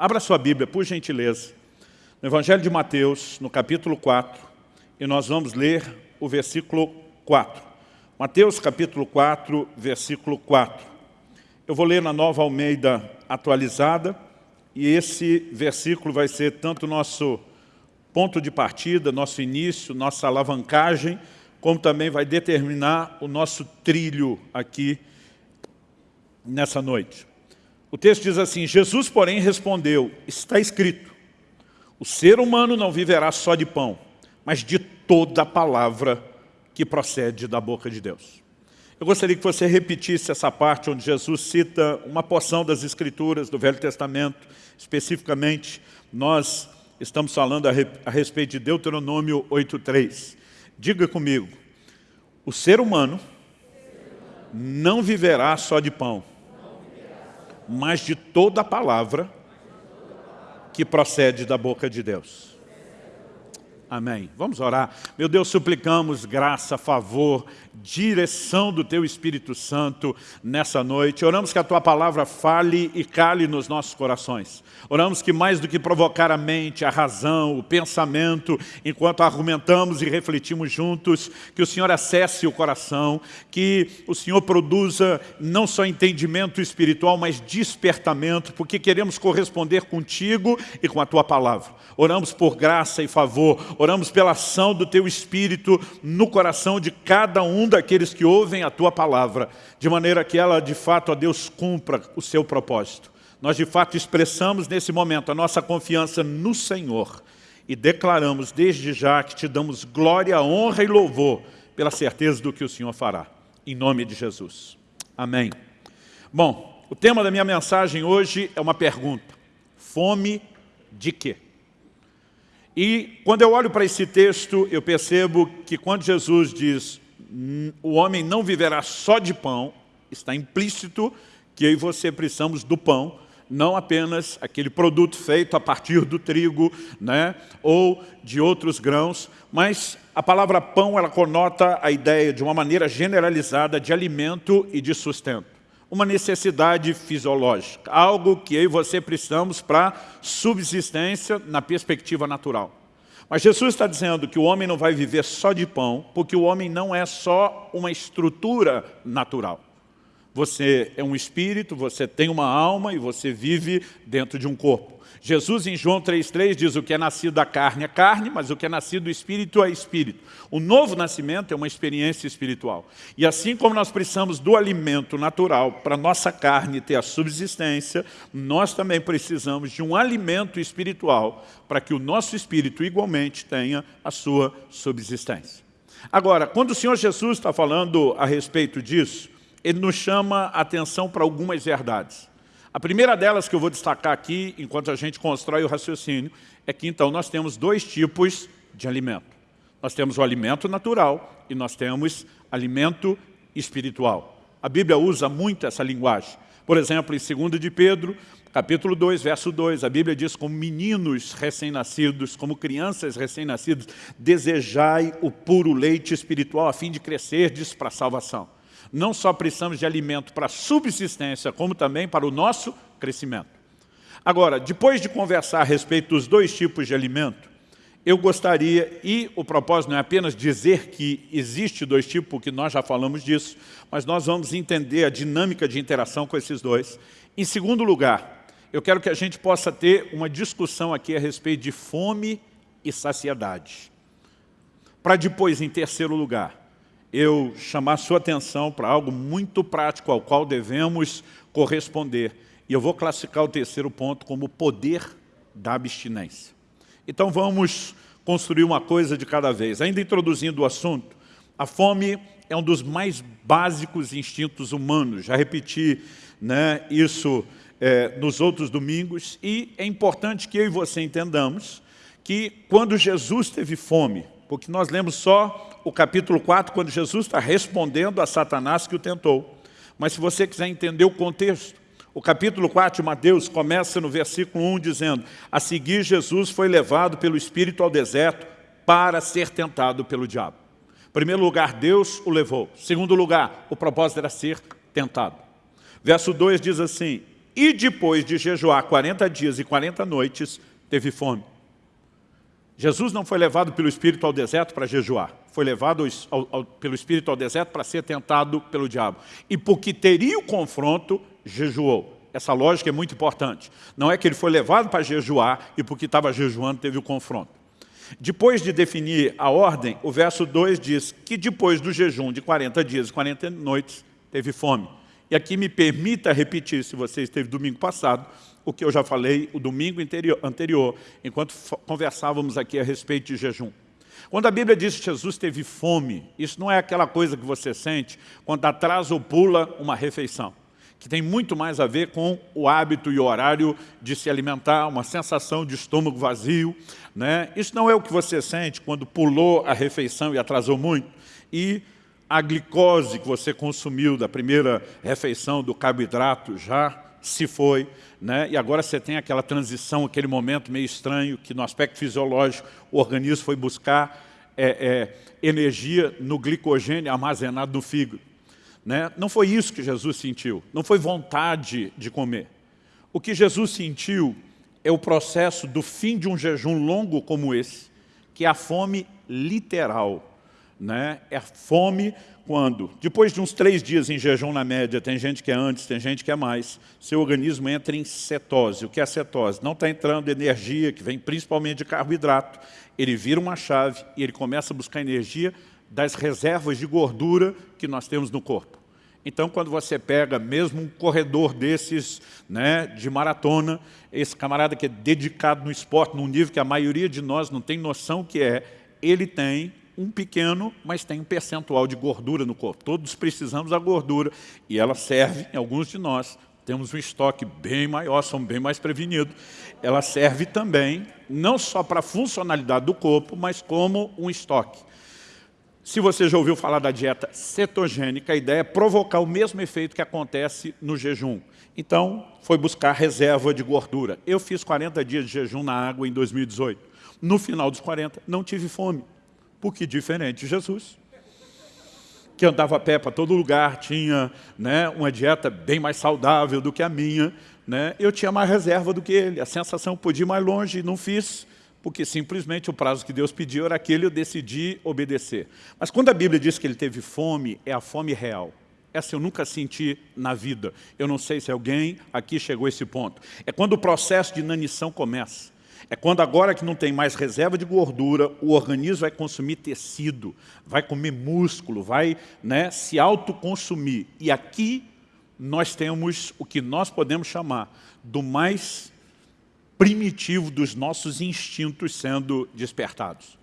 Abra sua Bíblia, por gentileza, no Evangelho de Mateus, no capítulo 4, e nós vamos ler o versículo 4. Mateus capítulo 4, versículo 4. Eu vou ler na Nova Almeida atualizada, e esse versículo vai ser tanto nosso ponto de partida, nosso início, nossa alavancagem, como também vai determinar o nosso trilho aqui nessa noite. O texto diz assim, Jesus, porém, respondeu, está escrito, o ser humano não viverá só de pão, mas de toda a palavra que procede da boca de Deus. Eu gostaria que você repetisse essa parte onde Jesus cita uma porção das Escrituras do Velho Testamento, especificamente, nós estamos falando a, a respeito de Deuteronômio 8.3. Diga comigo, o ser humano não viverá só de pão, mas de toda a palavra que procede da boca de Deus. Amém. Vamos orar. Meu Deus, suplicamos graça, favor, direção do Teu Espírito Santo nessa noite. Oramos que a Tua palavra fale e cale nos nossos corações. Oramos que mais do que provocar a mente, a razão, o pensamento, enquanto argumentamos e refletimos juntos, que o Senhor acesse o coração, que o Senhor produza não só entendimento espiritual, mas despertamento, porque queremos corresponder contigo e com a Tua palavra. Oramos por graça e favor, oramos pela ação do Teu Espírito no coração de cada um daqueles que ouvem a Tua palavra, de maneira que ela, de fato, a Deus cumpra o seu propósito. Nós, de fato, expressamos nesse momento a nossa confiança no Senhor e declaramos desde já que Te damos glória, honra e louvor pela certeza do que o Senhor fará. Em nome de Jesus. Amém. Bom, o tema da minha mensagem hoje é uma pergunta. Fome de quê? E quando eu olho para esse texto, eu percebo que quando Jesus diz o homem não viverá só de pão, está implícito que eu e você precisamos do pão, não apenas aquele produto feito a partir do trigo né, ou de outros grãos, mas a palavra pão ela conota a ideia de uma maneira generalizada de alimento e de sustento uma necessidade fisiológica, algo que eu e você precisamos para subsistência na perspectiva natural. Mas Jesus está dizendo que o homem não vai viver só de pão, porque o homem não é só uma estrutura natural. Você é um espírito, você tem uma alma e você vive dentro de um corpo. Jesus em João 3,3 diz o que é nascido da carne é carne, mas o que é nascido do Espírito é Espírito. O novo nascimento é uma experiência espiritual. E assim como nós precisamos do alimento natural para nossa carne ter a subsistência, nós também precisamos de um alimento espiritual para que o nosso espírito igualmente tenha a sua subsistência. Agora, quando o Senhor Jesus está falando a respeito disso, ele nos chama a atenção para algumas verdades. A primeira delas que eu vou destacar aqui, enquanto a gente constrói o raciocínio, é que então nós temos dois tipos de alimento. Nós temos o alimento natural e nós temos alimento espiritual. A Bíblia usa muito essa linguagem. Por exemplo, em 2 de Pedro, capítulo 2, verso 2, a Bíblia diz como meninos recém-nascidos, como crianças recém-nascidas, desejai o puro leite espiritual a fim de crescerdes para a salvação. Não só precisamos de alimento para subsistência, como também para o nosso crescimento. Agora, depois de conversar a respeito dos dois tipos de alimento, eu gostaria, e o propósito não é apenas dizer que existe dois tipos, porque nós já falamos disso, mas nós vamos entender a dinâmica de interação com esses dois. Em segundo lugar, eu quero que a gente possa ter uma discussão aqui a respeito de fome e saciedade. Para depois, em terceiro lugar, eu chamar sua atenção para algo muito prático ao qual devemos corresponder. E eu vou classificar o terceiro ponto como o poder da abstinência. Então vamos construir uma coisa de cada vez. Ainda introduzindo o assunto, a fome é um dos mais básicos instintos humanos. Já repeti né, isso é, nos outros domingos. E é importante que eu e você entendamos que quando Jesus teve fome, porque nós lemos só o capítulo 4, quando Jesus está respondendo a Satanás que o tentou. Mas se você quiser entender o contexto, o capítulo 4 de Mateus começa no versículo 1 dizendo A seguir Jesus foi levado pelo Espírito ao deserto para ser tentado pelo diabo. Em primeiro lugar, Deus o levou. Em segundo lugar, o propósito era ser tentado. Verso 2 diz assim, e depois de jejuar 40 dias e 40 noites, teve fome. Jesus não foi levado pelo Espírito ao deserto para jejuar, foi levado ao, ao, pelo Espírito ao deserto para ser tentado pelo diabo. E porque teria o confronto, jejuou. Essa lógica é muito importante. Não é que ele foi levado para jejuar e porque estava jejuando teve o confronto. Depois de definir a ordem, o verso 2 diz que depois do jejum de 40 dias e 40 noites, teve fome. E aqui me permita repetir, se você esteve domingo passado, o que eu já falei o domingo anterior, enquanto conversávamos aqui a respeito de jejum. Quando a Bíblia diz que Jesus teve fome, isso não é aquela coisa que você sente quando atrasa ou pula uma refeição, que tem muito mais a ver com o hábito e o horário de se alimentar, uma sensação de estômago vazio. Né? Isso não é o que você sente quando pulou a refeição e atrasou muito. E a glicose que você consumiu da primeira refeição do carboidrato já se foi, né? e agora você tem aquela transição, aquele momento meio estranho, que no aspecto fisiológico o organismo foi buscar é, é, energia no glicogênio armazenado no fígado. Né? Não foi isso que Jesus sentiu, não foi vontade de comer. O que Jesus sentiu é o processo do fim de um jejum longo como esse, que é a fome literal, né? É fome quando, depois de uns três dias em jejum na média, tem gente que é antes, tem gente que é mais, seu organismo entra em cetose. O que é cetose? Não está entrando energia, que vem principalmente de carboidrato. Ele vira uma chave e ele começa a buscar energia das reservas de gordura que nós temos no corpo. Então, quando você pega mesmo um corredor desses né, de maratona, esse camarada que é dedicado no esporte, num nível que a maioria de nós não tem noção que é, ele tem um pequeno, mas tem um percentual de gordura no corpo. Todos precisamos da gordura e ela serve, em alguns de nós, temos um estoque bem maior, somos bem mais prevenidos. Ela serve também, não só para a funcionalidade do corpo, mas como um estoque. Se você já ouviu falar da dieta cetogênica, a ideia é provocar o mesmo efeito que acontece no jejum. Então, foi buscar reserva de gordura. Eu fiz 40 dias de jejum na água em 2018. No final dos 40, não tive fome. Porque diferente de Jesus, que andava a pé para todo lugar, tinha né, uma dieta bem mais saudável do que a minha, né, eu tinha mais reserva do que ele. A sensação podia ir mais longe e não fiz, porque simplesmente o prazo que Deus pediu era aquele eu decidi obedecer. Mas quando a Bíblia diz que ele teve fome, é a fome real. Essa eu nunca senti na vida. Eu não sei se alguém aqui chegou a esse ponto. É quando o processo de inanição começa. É quando agora que não tem mais reserva de gordura, o organismo vai consumir tecido, vai comer músculo, vai né, se autoconsumir. E aqui nós temos o que nós podemos chamar do mais primitivo dos nossos instintos sendo despertados.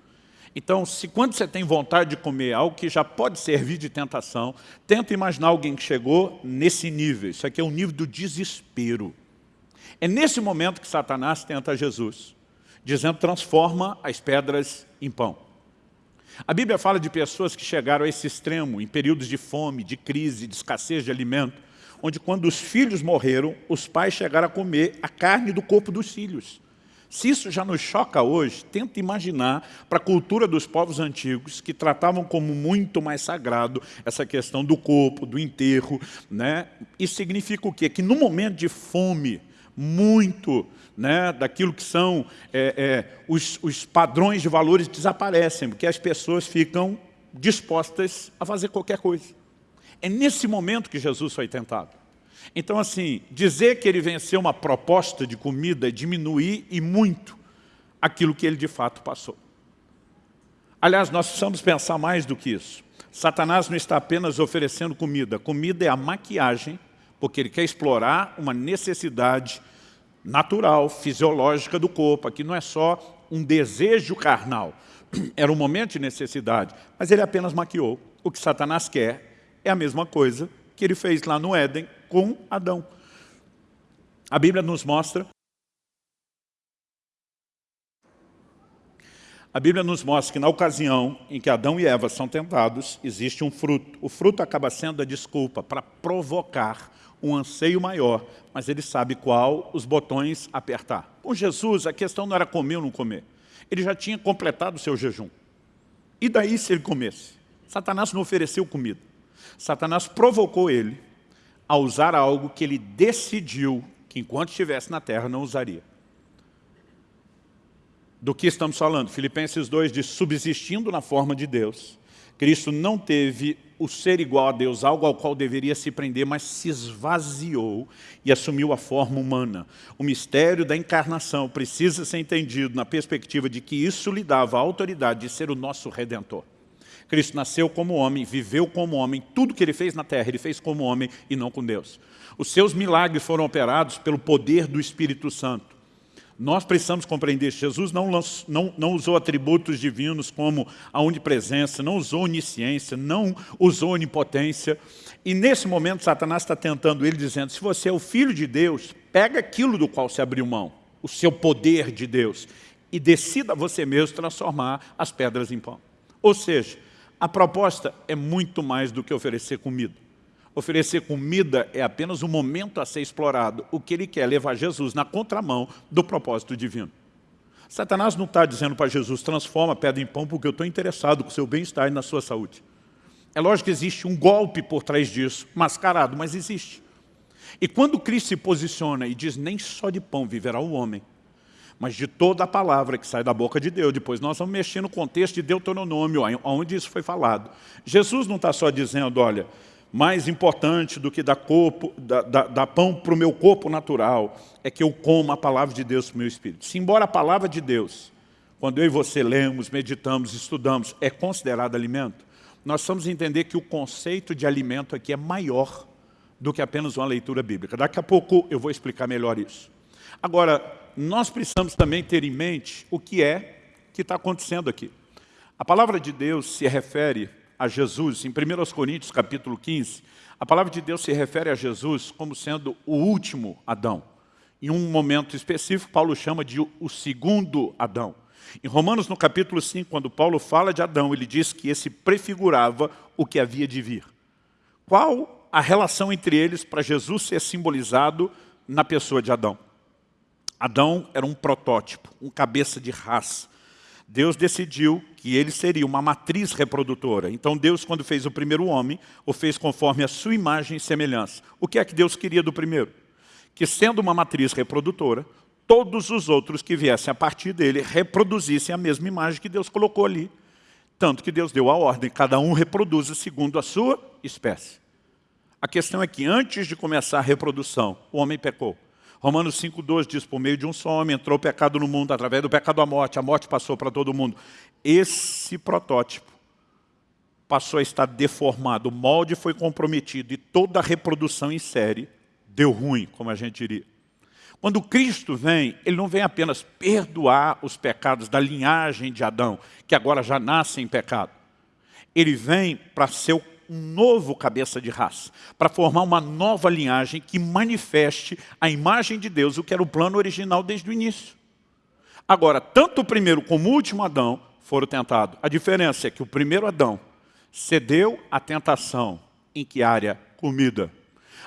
Então, se quando você tem vontade de comer algo que já pode servir de tentação, tenta imaginar alguém que chegou nesse nível. Isso aqui é o nível do desespero. É nesse momento que Satanás tenta Jesus dizendo transforma as pedras em pão. A Bíblia fala de pessoas que chegaram a esse extremo em períodos de fome, de crise, de escassez de alimento, onde quando os filhos morreram, os pais chegaram a comer a carne do corpo dos filhos. Se isso já nos choca hoje, tenta imaginar para a cultura dos povos antigos que tratavam como muito mais sagrado essa questão do corpo, do enterro. Né? Isso significa o quê? Que no momento de fome, muito né, daquilo que são é, é, os, os padrões de valores desaparecem, porque as pessoas ficam dispostas a fazer qualquer coisa. É nesse momento que Jesus foi tentado. Então, assim, dizer que ele venceu uma proposta de comida é diminuir e muito aquilo que ele de fato passou. Aliás, nós precisamos pensar mais do que isso. Satanás não está apenas oferecendo comida. Comida é a maquiagem, porque ele quer explorar uma necessidade natural, fisiológica do corpo. Aqui não é só um desejo carnal, era um momento de necessidade, mas ele apenas maquiou. O que Satanás quer é a mesma coisa que ele fez lá no Éden com Adão. A Bíblia nos mostra A Bíblia nos mostra que na ocasião em que Adão e Eva são tentados, existe um fruto. O fruto acaba sendo a desculpa para provocar um anseio maior, mas ele sabe qual os botões apertar. Com Jesus, a questão não era comer ou não comer. Ele já tinha completado o seu jejum. E daí se ele comesse? Satanás não ofereceu comida. Satanás provocou ele a usar algo que ele decidiu que enquanto estivesse na terra não usaria. Do que estamos falando? Filipenses 2 diz, subsistindo na forma de Deus, Cristo não teve o ser igual a Deus, algo ao qual deveria se prender, mas se esvaziou e assumiu a forma humana. O mistério da encarnação precisa ser entendido na perspectiva de que isso lhe dava a autoridade de ser o nosso Redentor. Cristo nasceu como homem, viveu como homem, tudo que ele fez na terra, ele fez como homem e não com Deus. Os seus milagres foram operados pelo poder do Espírito Santo. Nós precisamos compreender, Jesus não, não, não usou atributos divinos como a onipresença, não usou onisciência, não usou onipotência. E nesse momento Satanás está tentando ele, dizendo, se você é o Filho de Deus, pega aquilo do qual se abriu mão, o seu poder de Deus, e decida você mesmo transformar as pedras em pão. Ou seja, a proposta é muito mais do que oferecer comida. Oferecer comida é apenas um momento a ser explorado. O que ele quer é levar Jesus na contramão do propósito divino. Satanás não está dizendo para Jesus, transforma pedra em pão porque eu estou interessado com o seu bem-estar e na sua saúde. É lógico que existe um golpe por trás disso, mascarado, mas existe. E quando Cristo se posiciona e diz, nem só de pão viverá o homem, mas de toda a palavra que sai da boca de Deus. Depois nós vamos mexer no contexto de Deuteronômio, onde isso foi falado. Jesus não está só dizendo, olha, mais importante do que dar, corpo, dar, dar, dar pão para o meu corpo natural, é que eu como a palavra de Deus para o meu espírito. Se embora a palavra de Deus, quando eu e você lemos, meditamos, estudamos, é considerada alimento, nós precisamos entender que o conceito de alimento aqui é maior do que apenas uma leitura bíblica. Daqui a pouco eu vou explicar melhor isso. Agora, nós precisamos também ter em mente o que é que está acontecendo aqui. A palavra de Deus se refere a Jesus, em 1 Coríntios capítulo 15, a palavra de Deus se refere a Jesus como sendo o último Adão. Em um momento específico, Paulo chama de o segundo Adão. Em Romanos, no capítulo 5, quando Paulo fala de Adão, ele diz que esse prefigurava o que havia de vir. Qual a relação entre eles para Jesus ser simbolizado na pessoa de Adão? Adão era um protótipo, um cabeça de raça, Deus decidiu que ele seria uma matriz reprodutora. Então Deus, quando fez o primeiro homem, o fez conforme a sua imagem e semelhança. O que é que Deus queria do primeiro? Que sendo uma matriz reprodutora, todos os outros que viessem a partir dele reproduzissem a mesma imagem que Deus colocou ali. Tanto que Deus deu a ordem, cada um reproduza segundo a sua espécie. A questão é que antes de começar a reprodução, o homem pecou. Romanos 5,2 diz, por meio de um só homem entrou o pecado no mundo, através do pecado a morte, a morte passou para todo mundo. Esse protótipo passou a estar deformado, o molde foi comprometido e toda a reprodução em série deu ruim, como a gente diria. Quando Cristo vem, Ele não vem apenas perdoar os pecados da linhagem de Adão, que agora já nasce em pecado. Ele vem para ser o um novo cabeça de raça, para formar uma nova linhagem que manifeste a imagem de Deus, o que era o plano original desde o início. Agora, tanto o primeiro como o último Adão foram tentados. A diferença é que o primeiro Adão cedeu à tentação. Em que área? Comida.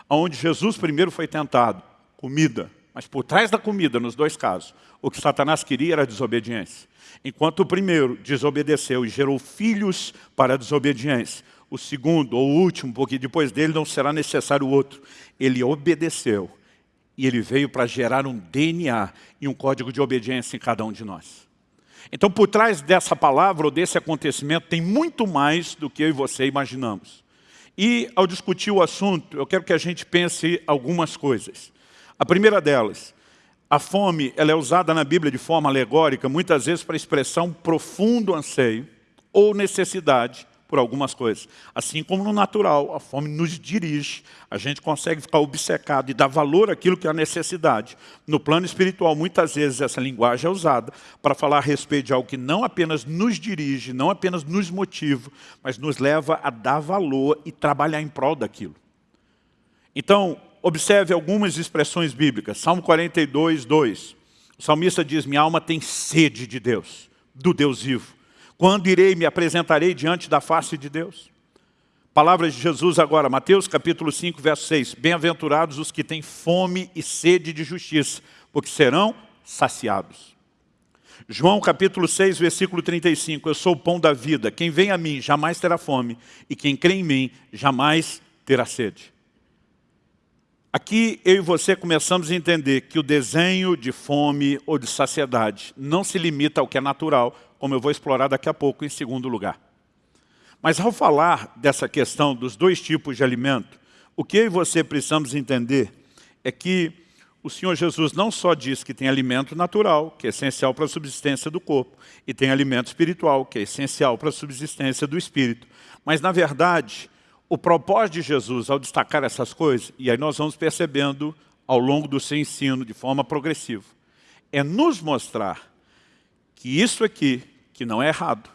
Onde Jesus primeiro foi tentado, comida. Mas por trás da comida, nos dois casos, o que Satanás queria era desobediência. Enquanto o primeiro desobedeceu e gerou filhos para a desobediência, o segundo ou o último, porque depois dele não será necessário o outro. Ele obedeceu e ele veio para gerar um DNA e um código de obediência em cada um de nós. Então, por trás dessa palavra ou desse acontecimento, tem muito mais do que eu e você imaginamos. E, ao discutir o assunto, eu quero que a gente pense algumas coisas. A primeira delas, a fome ela é usada na Bíblia de forma alegórica, muitas vezes para expressar um profundo anseio ou necessidade por algumas coisas. Assim como no natural, a fome nos dirige, a gente consegue ficar obcecado e dar valor àquilo que é a necessidade. No plano espiritual, muitas vezes essa linguagem é usada para falar a respeito de algo que não apenas nos dirige, não apenas nos motiva, mas nos leva a dar valor e trabalhar em prol daquilo. Então, observe algumas expressões bíblicas. Salmo 42, 2. O salmista diz, minha alma tem sede de Deus, do Deus vivo. Quando irei me apresentarei diante da face de Deus? Palavras de Jesus agora, Mateus capítulo 5, verso 6. Bem-aventurados os que têm fome e sede de justiça, porque serão saciados. João capítulo 6, versículo 35. Eu sou o pão da vida. Quem vem a mim jamais terá fome, e quem crê em mim jamais terá sede. Aqui eu e você começamos a entender que o desenho de fome ou de saciedade não se limita ao que é natural, como eu vou explorar daqui a pouco em segundo lugar. Mas ao falar dessa questão dos dois tipos de alimento, o que eu e você precisamos entender é que o Senhor Jesus não só diz que tem alimento natural, que é essencial para a subsistência do corpo, e tem alimento espiritual, que é essencial para a subsistência do espírito. Mas, na verdade, o propósito de Jesus, ao destacar essas coisas, e aí nós vamos percebendo ao longo do seu ensino, de forma progressiva, é nos mostrar que isso aqui, que não é errado,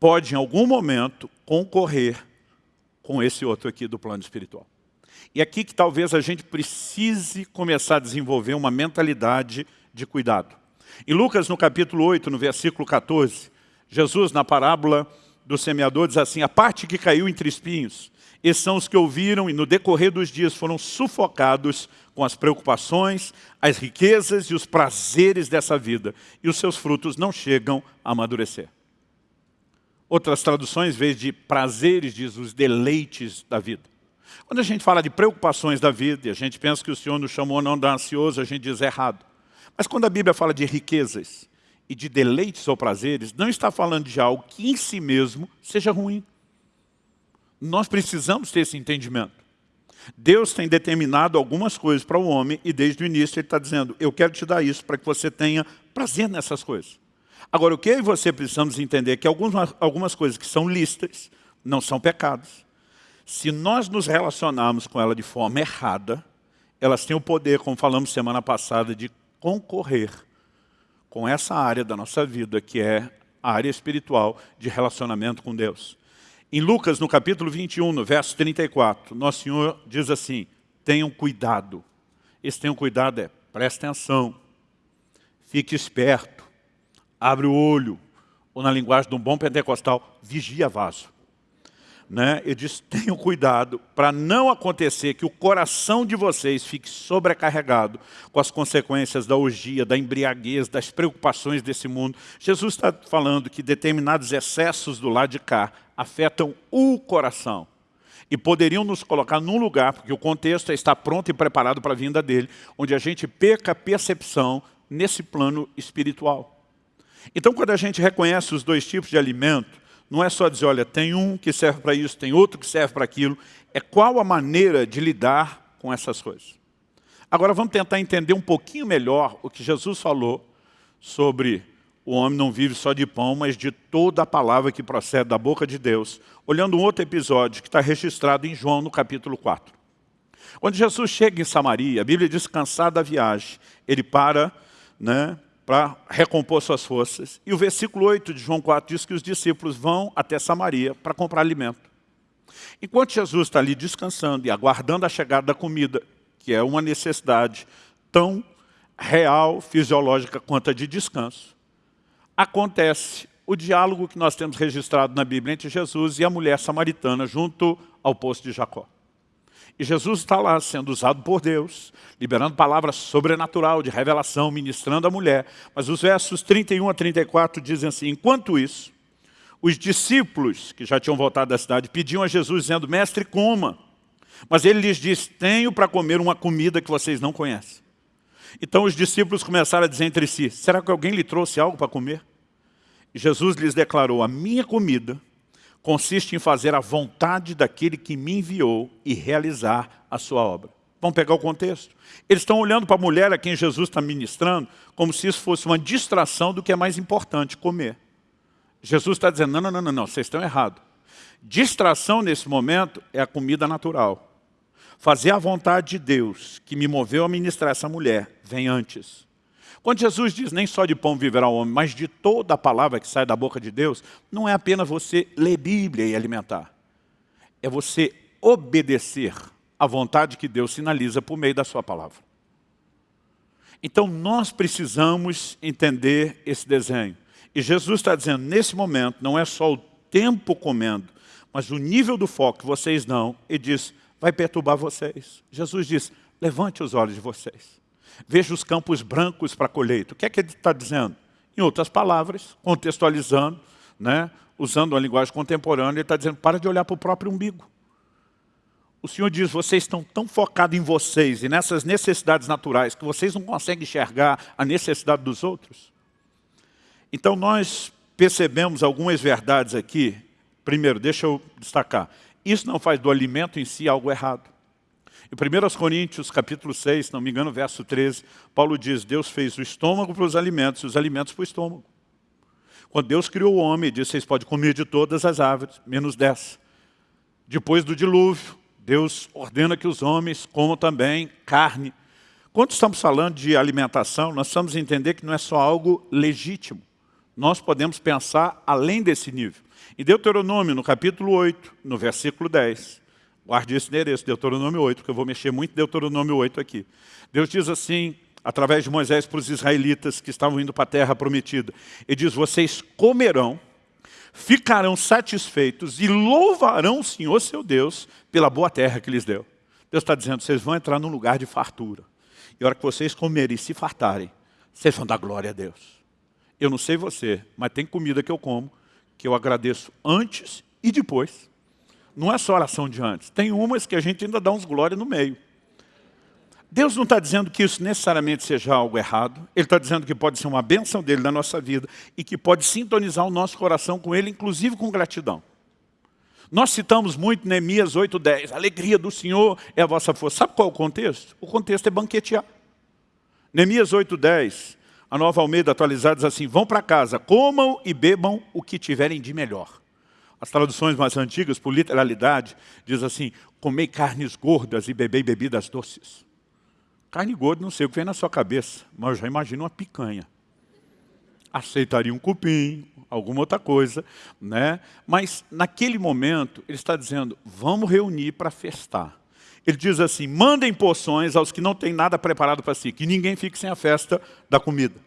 pode em algum momento concorrer com esse outro aqui do plano espiritual. E aqui que talvez a gente precise começar a desenvolver uma mentalidade de cuidado. Em Lucas, no capítulo 8, no versículo 14, Jesus, na parábola do semeador, diz assim, a parte que caiu entre espinhos, esses são os que ouviram e no decorrer dos dias foram sufocados com as preocupações, as riquezas e os prazeres dessa vida, e os seus frutos não chegam a amadurecer. Outras traduções, em vez de prazeres, diz os deleites da vida. Quando a gente fala de preocupações da vida, e a gente pensa que o Senhor nos chamou não de ansioso, a gente diz errado. Mas quando a Bíblia fala de riquezas e de deleites ou prazeres, não está falando de algo que em si mesmo seja ruim. Nós precisamos ter esse entendimento. Deus tem determinado algumas coisas para o homem e desde o início Ele está dizendo, eu quero te dar isso para que você tenha prazer nessas coisas. Agora, o que eu e você precisamos entender é que algumas, algumas coisas que são listas não são pecados. Se nós nos relacionarmos com ela de forma errada, elas têm o poder, como falamos semana passada, de concorrer com essa área da nossa vida, que é a área espiritual de relacionamento com Deus. Em Lucas, no capítulo 21, no verso 34, Nosso Senhor diz assim, tenham cuidado. Esse tenham cuidado é, preste atenção, fique esperto, abre o olho, ou na linguagem de um bom pentecostal, vigia vaso. Né? Ele diz, tenham cuidado para não acontecer que o coração de vocês fique sobrecarregado com as consequências da orgia, da embriaguez, das preocupações desse mundo. Jesus está falando que determinados excessos do lado de cá afetam o coração e poderiam nos colocar num lugar, porque o contexto é estar pronto e preparado para a vinda dele, onde a gente perca a percepção nesse plano espiritual. Então, quando a gente reconhece os dois tipos de alimento, não é só dizer, olha, tem um que serve para isso, tem outro que serve para aquilo. É qual a maneira de lidar com essas coisas. Agora vamos tentar entender um pouquinho melhor o que Jesus falou sobre o homem não vive só de pão, mas de toda a palavra que procede da boca de Deus, olhando um outro episódio que está registrado em João, no capítulo 4. Quando Jesus chega em Samaria, a Bíblia diz, cansado da viagem, ele para né, para recompor suas forças. E o versículo 8 de João 4 diz que os discípulos vão até Samaria para comprar alimento. Enquanto Jesus está ali descansando e aguardando a chegada da comida, que é uma necessidade tão real, fisiológica quanto a de descanso, acontece o diálogo que nós temos registrado na Bíblia entre Jesus e a mulher samaritana junto ao poço de Jacó. E Jesus está lá sendo usado por Deus, liberando palavras sobrenatural de revelação, ministrando a mulher. Mas os versos 31 a 34 dizem assim, enquanto isso, os discípulos que já tinham voltado da cidade pediam a Jesus dizendo, mestre, coma. Mas ele lhes disse, tenho para comer uma comida que vocês não conhecem. Então os discípulos começaram a dizer entre si, será que alguém lhe trouxe algo para comer? E Jesus lhes declarou, a minha comida consiste em fazer a vontade daquele que me enviou e realizar a sua obra. Vamos pegar o contexto. Eles estão olhando para a mulher a quem Jesus está ministrando como se isso fosse uma distração do que é mais importante, comer. Jesus está dizendo, não, não, não, não, vocês estão errados. Distração nesse momento é a comida natural. Fazer a vontade de Deus, que me moveu a ministrar essa mulher, vem antes. Quando Jesus diz, nem só de pão viverá o homem, mas de toda a palavra que sai da boca de Deus, não é apenas você ler Bíblia e alimentar. É você obedecer à vontade que Deus sinaliza por meio da sua palavra. Então nós precisamos entender esse desenho. E Jesus está dizendo, nesse momento, não é só o tempo comendo, mas o nível do foco vocês dão, e diz, vai perturbar vocês. Jesus diz, levante os olhos de vocês. Veja os campos brancos para a colheita. O que é que ele está dizendo? Em outras palavras, contextualizando, né, usando uma linguagem contemporânea, ele está dizendo, para de olhar para o próprio umbigo. O Senhor diz, vocês estão tão focados em vocês e nessas necessidades naturais que vocês não conseguem enxergar a necessidade dos outros. Então nós percebemos algumas verdades aqui. Primeiro, deixa eu destacar. Isso não faz do alimento em si algo errado. Em 1 Coríntios, capítulo 6, se não me engano, verso 13, Paulo diz, Deus fez o estômago para os alimentos e os alimentos para o estômago. Quando Deus criou o homem, disse, vocês podem comer de todas as árvores, menos dessa. Depois do dilúvio, Deus ordena que os homens comam também carne. Quando estamos falando de alimentação, nós precisamos entender que não é só algo legítimo. Nós podemos pensar além desse nível. Em Deuteronômio, no capítulo 8, no versículo 10, guarde esse endereço, Deuteronômio 8, porque eu vou mexer muito em Deuteronômio 8 aqui. Deus diz assim, através de Moisés para os israelitas que estavam indo para a terra prometida. Ele diz, vocês comerão ficarão satisfeitos e louvarão o Senhor seu Deus pela boa terra que lhes deu. Deus está dizendo, vocês vão entrar num lugar de fartura. E a hora que vocês comerem e se fartarem, vocês vão dar glória a Deus. Eu não sei você, mas tem comida que eu como, que eu agradeço antes e depois. Não é só oração de antes. Tem umas que a gente ainda dá uns glória no meio. Deus não está dizendo que isso necessariamente seja algo errado. Ele está dizendo que pode ser uma bênção dele na nossa vida e que pode sintonizar o nosso coração com ele, inclusive com gratidão. Nós citamos muito Neemias 8,10. A alegria do Senhor é a vossa força. Sabe qual é o contexto? O contexto é banquetear. Neemias 8,10, a nova Almeida atualizada diz assim, vão para casa, comam e bebam o que tiverem de melhor. As traduções mais antigas, por literalidade, diz assim, comei carnes gordas e bebei bebidas doces. Carne gorda, não sei o que vem na sua cabeça, mas eu já imagino uma picanha. Aceitaria um cupim, alguma outra coisa, né? Mas naquele momento, ele está dizendo, vamos reunir para festar. Ele diz assim, mandem porções aos que não têm nada preparado para si, que ninguém fique sem a festa da comida.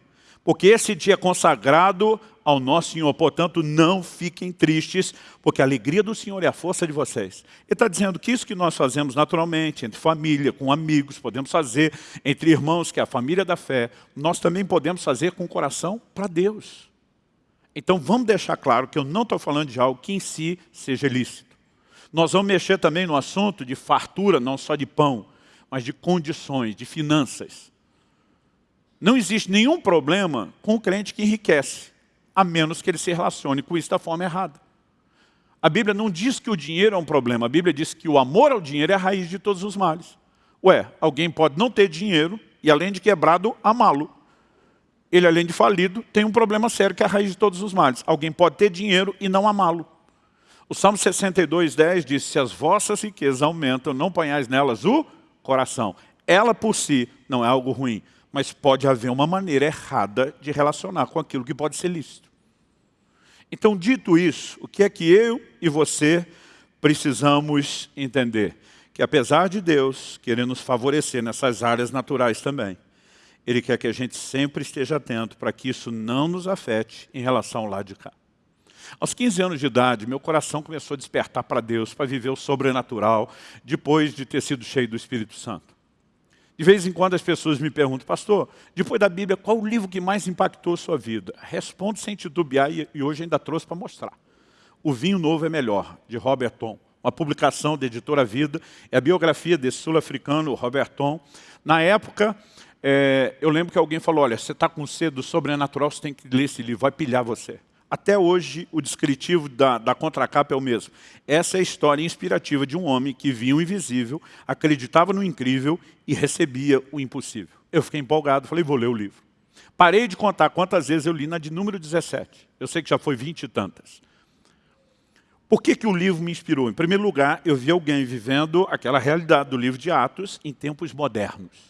Porque esse dia é consagrado ao nosso Senhor. Portanto, não fiquem tristes, porque a alegria do Senhor é a força de vocês. Ele está dizendo que isso que nós fazemos naturalmente, entre família, com amigos, podemos fazer entre irmãos, que é a família da fé, nós também podemos fazer com o coração para Deus. Então, vamos deixar claro que eu não estou falando de algo que em si seja lícito. Nós vamos mexer também no assunto de fartura, não só de pão, mas de condições, de finanças. Não existe nenhum problema com o crente que enriquece, a menos que ele se relacione com isso da forma errada. A Bíblia não diz que o dinheiro é um problema, a Bíblia diz que o amor ao dinheiro é a raiz de todos os males. Ué, alguém pode não ter dinheiro e além de quebrado, amá-lo. Ele, além de falido, tem um problema sério que é a raiz de todos os males. Alguém pode ter dinheiro e não amá-lo. O Salmo 62, 10 diz, se as vossas riquezas aumentam, não ponhais nelas o coração. Ela por si não é algo ruim, mas pode haver uma maneira errada de relacionar com aquilo que pode ser lícito. Então, dito isso, o que é que eu e você precisamos entender? Que apesar de Deus querer nos favorecer nessas áreas naturais também, Ele quer que a gente sempre esteja atento para que isso não nos afete em relação ao lado de cá. Aos 15 anos de idade, meu coração começou a despertar para Deus, para viver o sobrenatural, depois de ter sido cheio do Espírito Santo. De vez em quando as pessoas me perguntam, pastor, depois da Bíblia, qual o livro que mais impactou a sua vida? Respondo sem titubear e hoje ainda trouxe para mostrar. O Vinho Novo é Melhor, de Robert Tom. Uma publicação da editora Vida, é a biografia desse sul-africano, Robert Tom. Na época, é, eu lembro que alguém falou, olha, você está com sede do sobrenatural, você tem que ler esse livro, vai pilhar você. Até hoje, o descritivo da, da contracapa é o mesmo. Essa é a história inspirativa de um homem que via o invisível, acreditava no incrível e recebia o impossível. Eu fiquei empolgado, falei, vou ler o livro. Parei de contar quantas vezes eu li na de número 17. Eu sei que já foi vinte e tantas. Por que, que o livro me inspirou? Em primeiro lugar, eu vi alguém vivendo aquela realidade do livro de Atos em tempos modernos.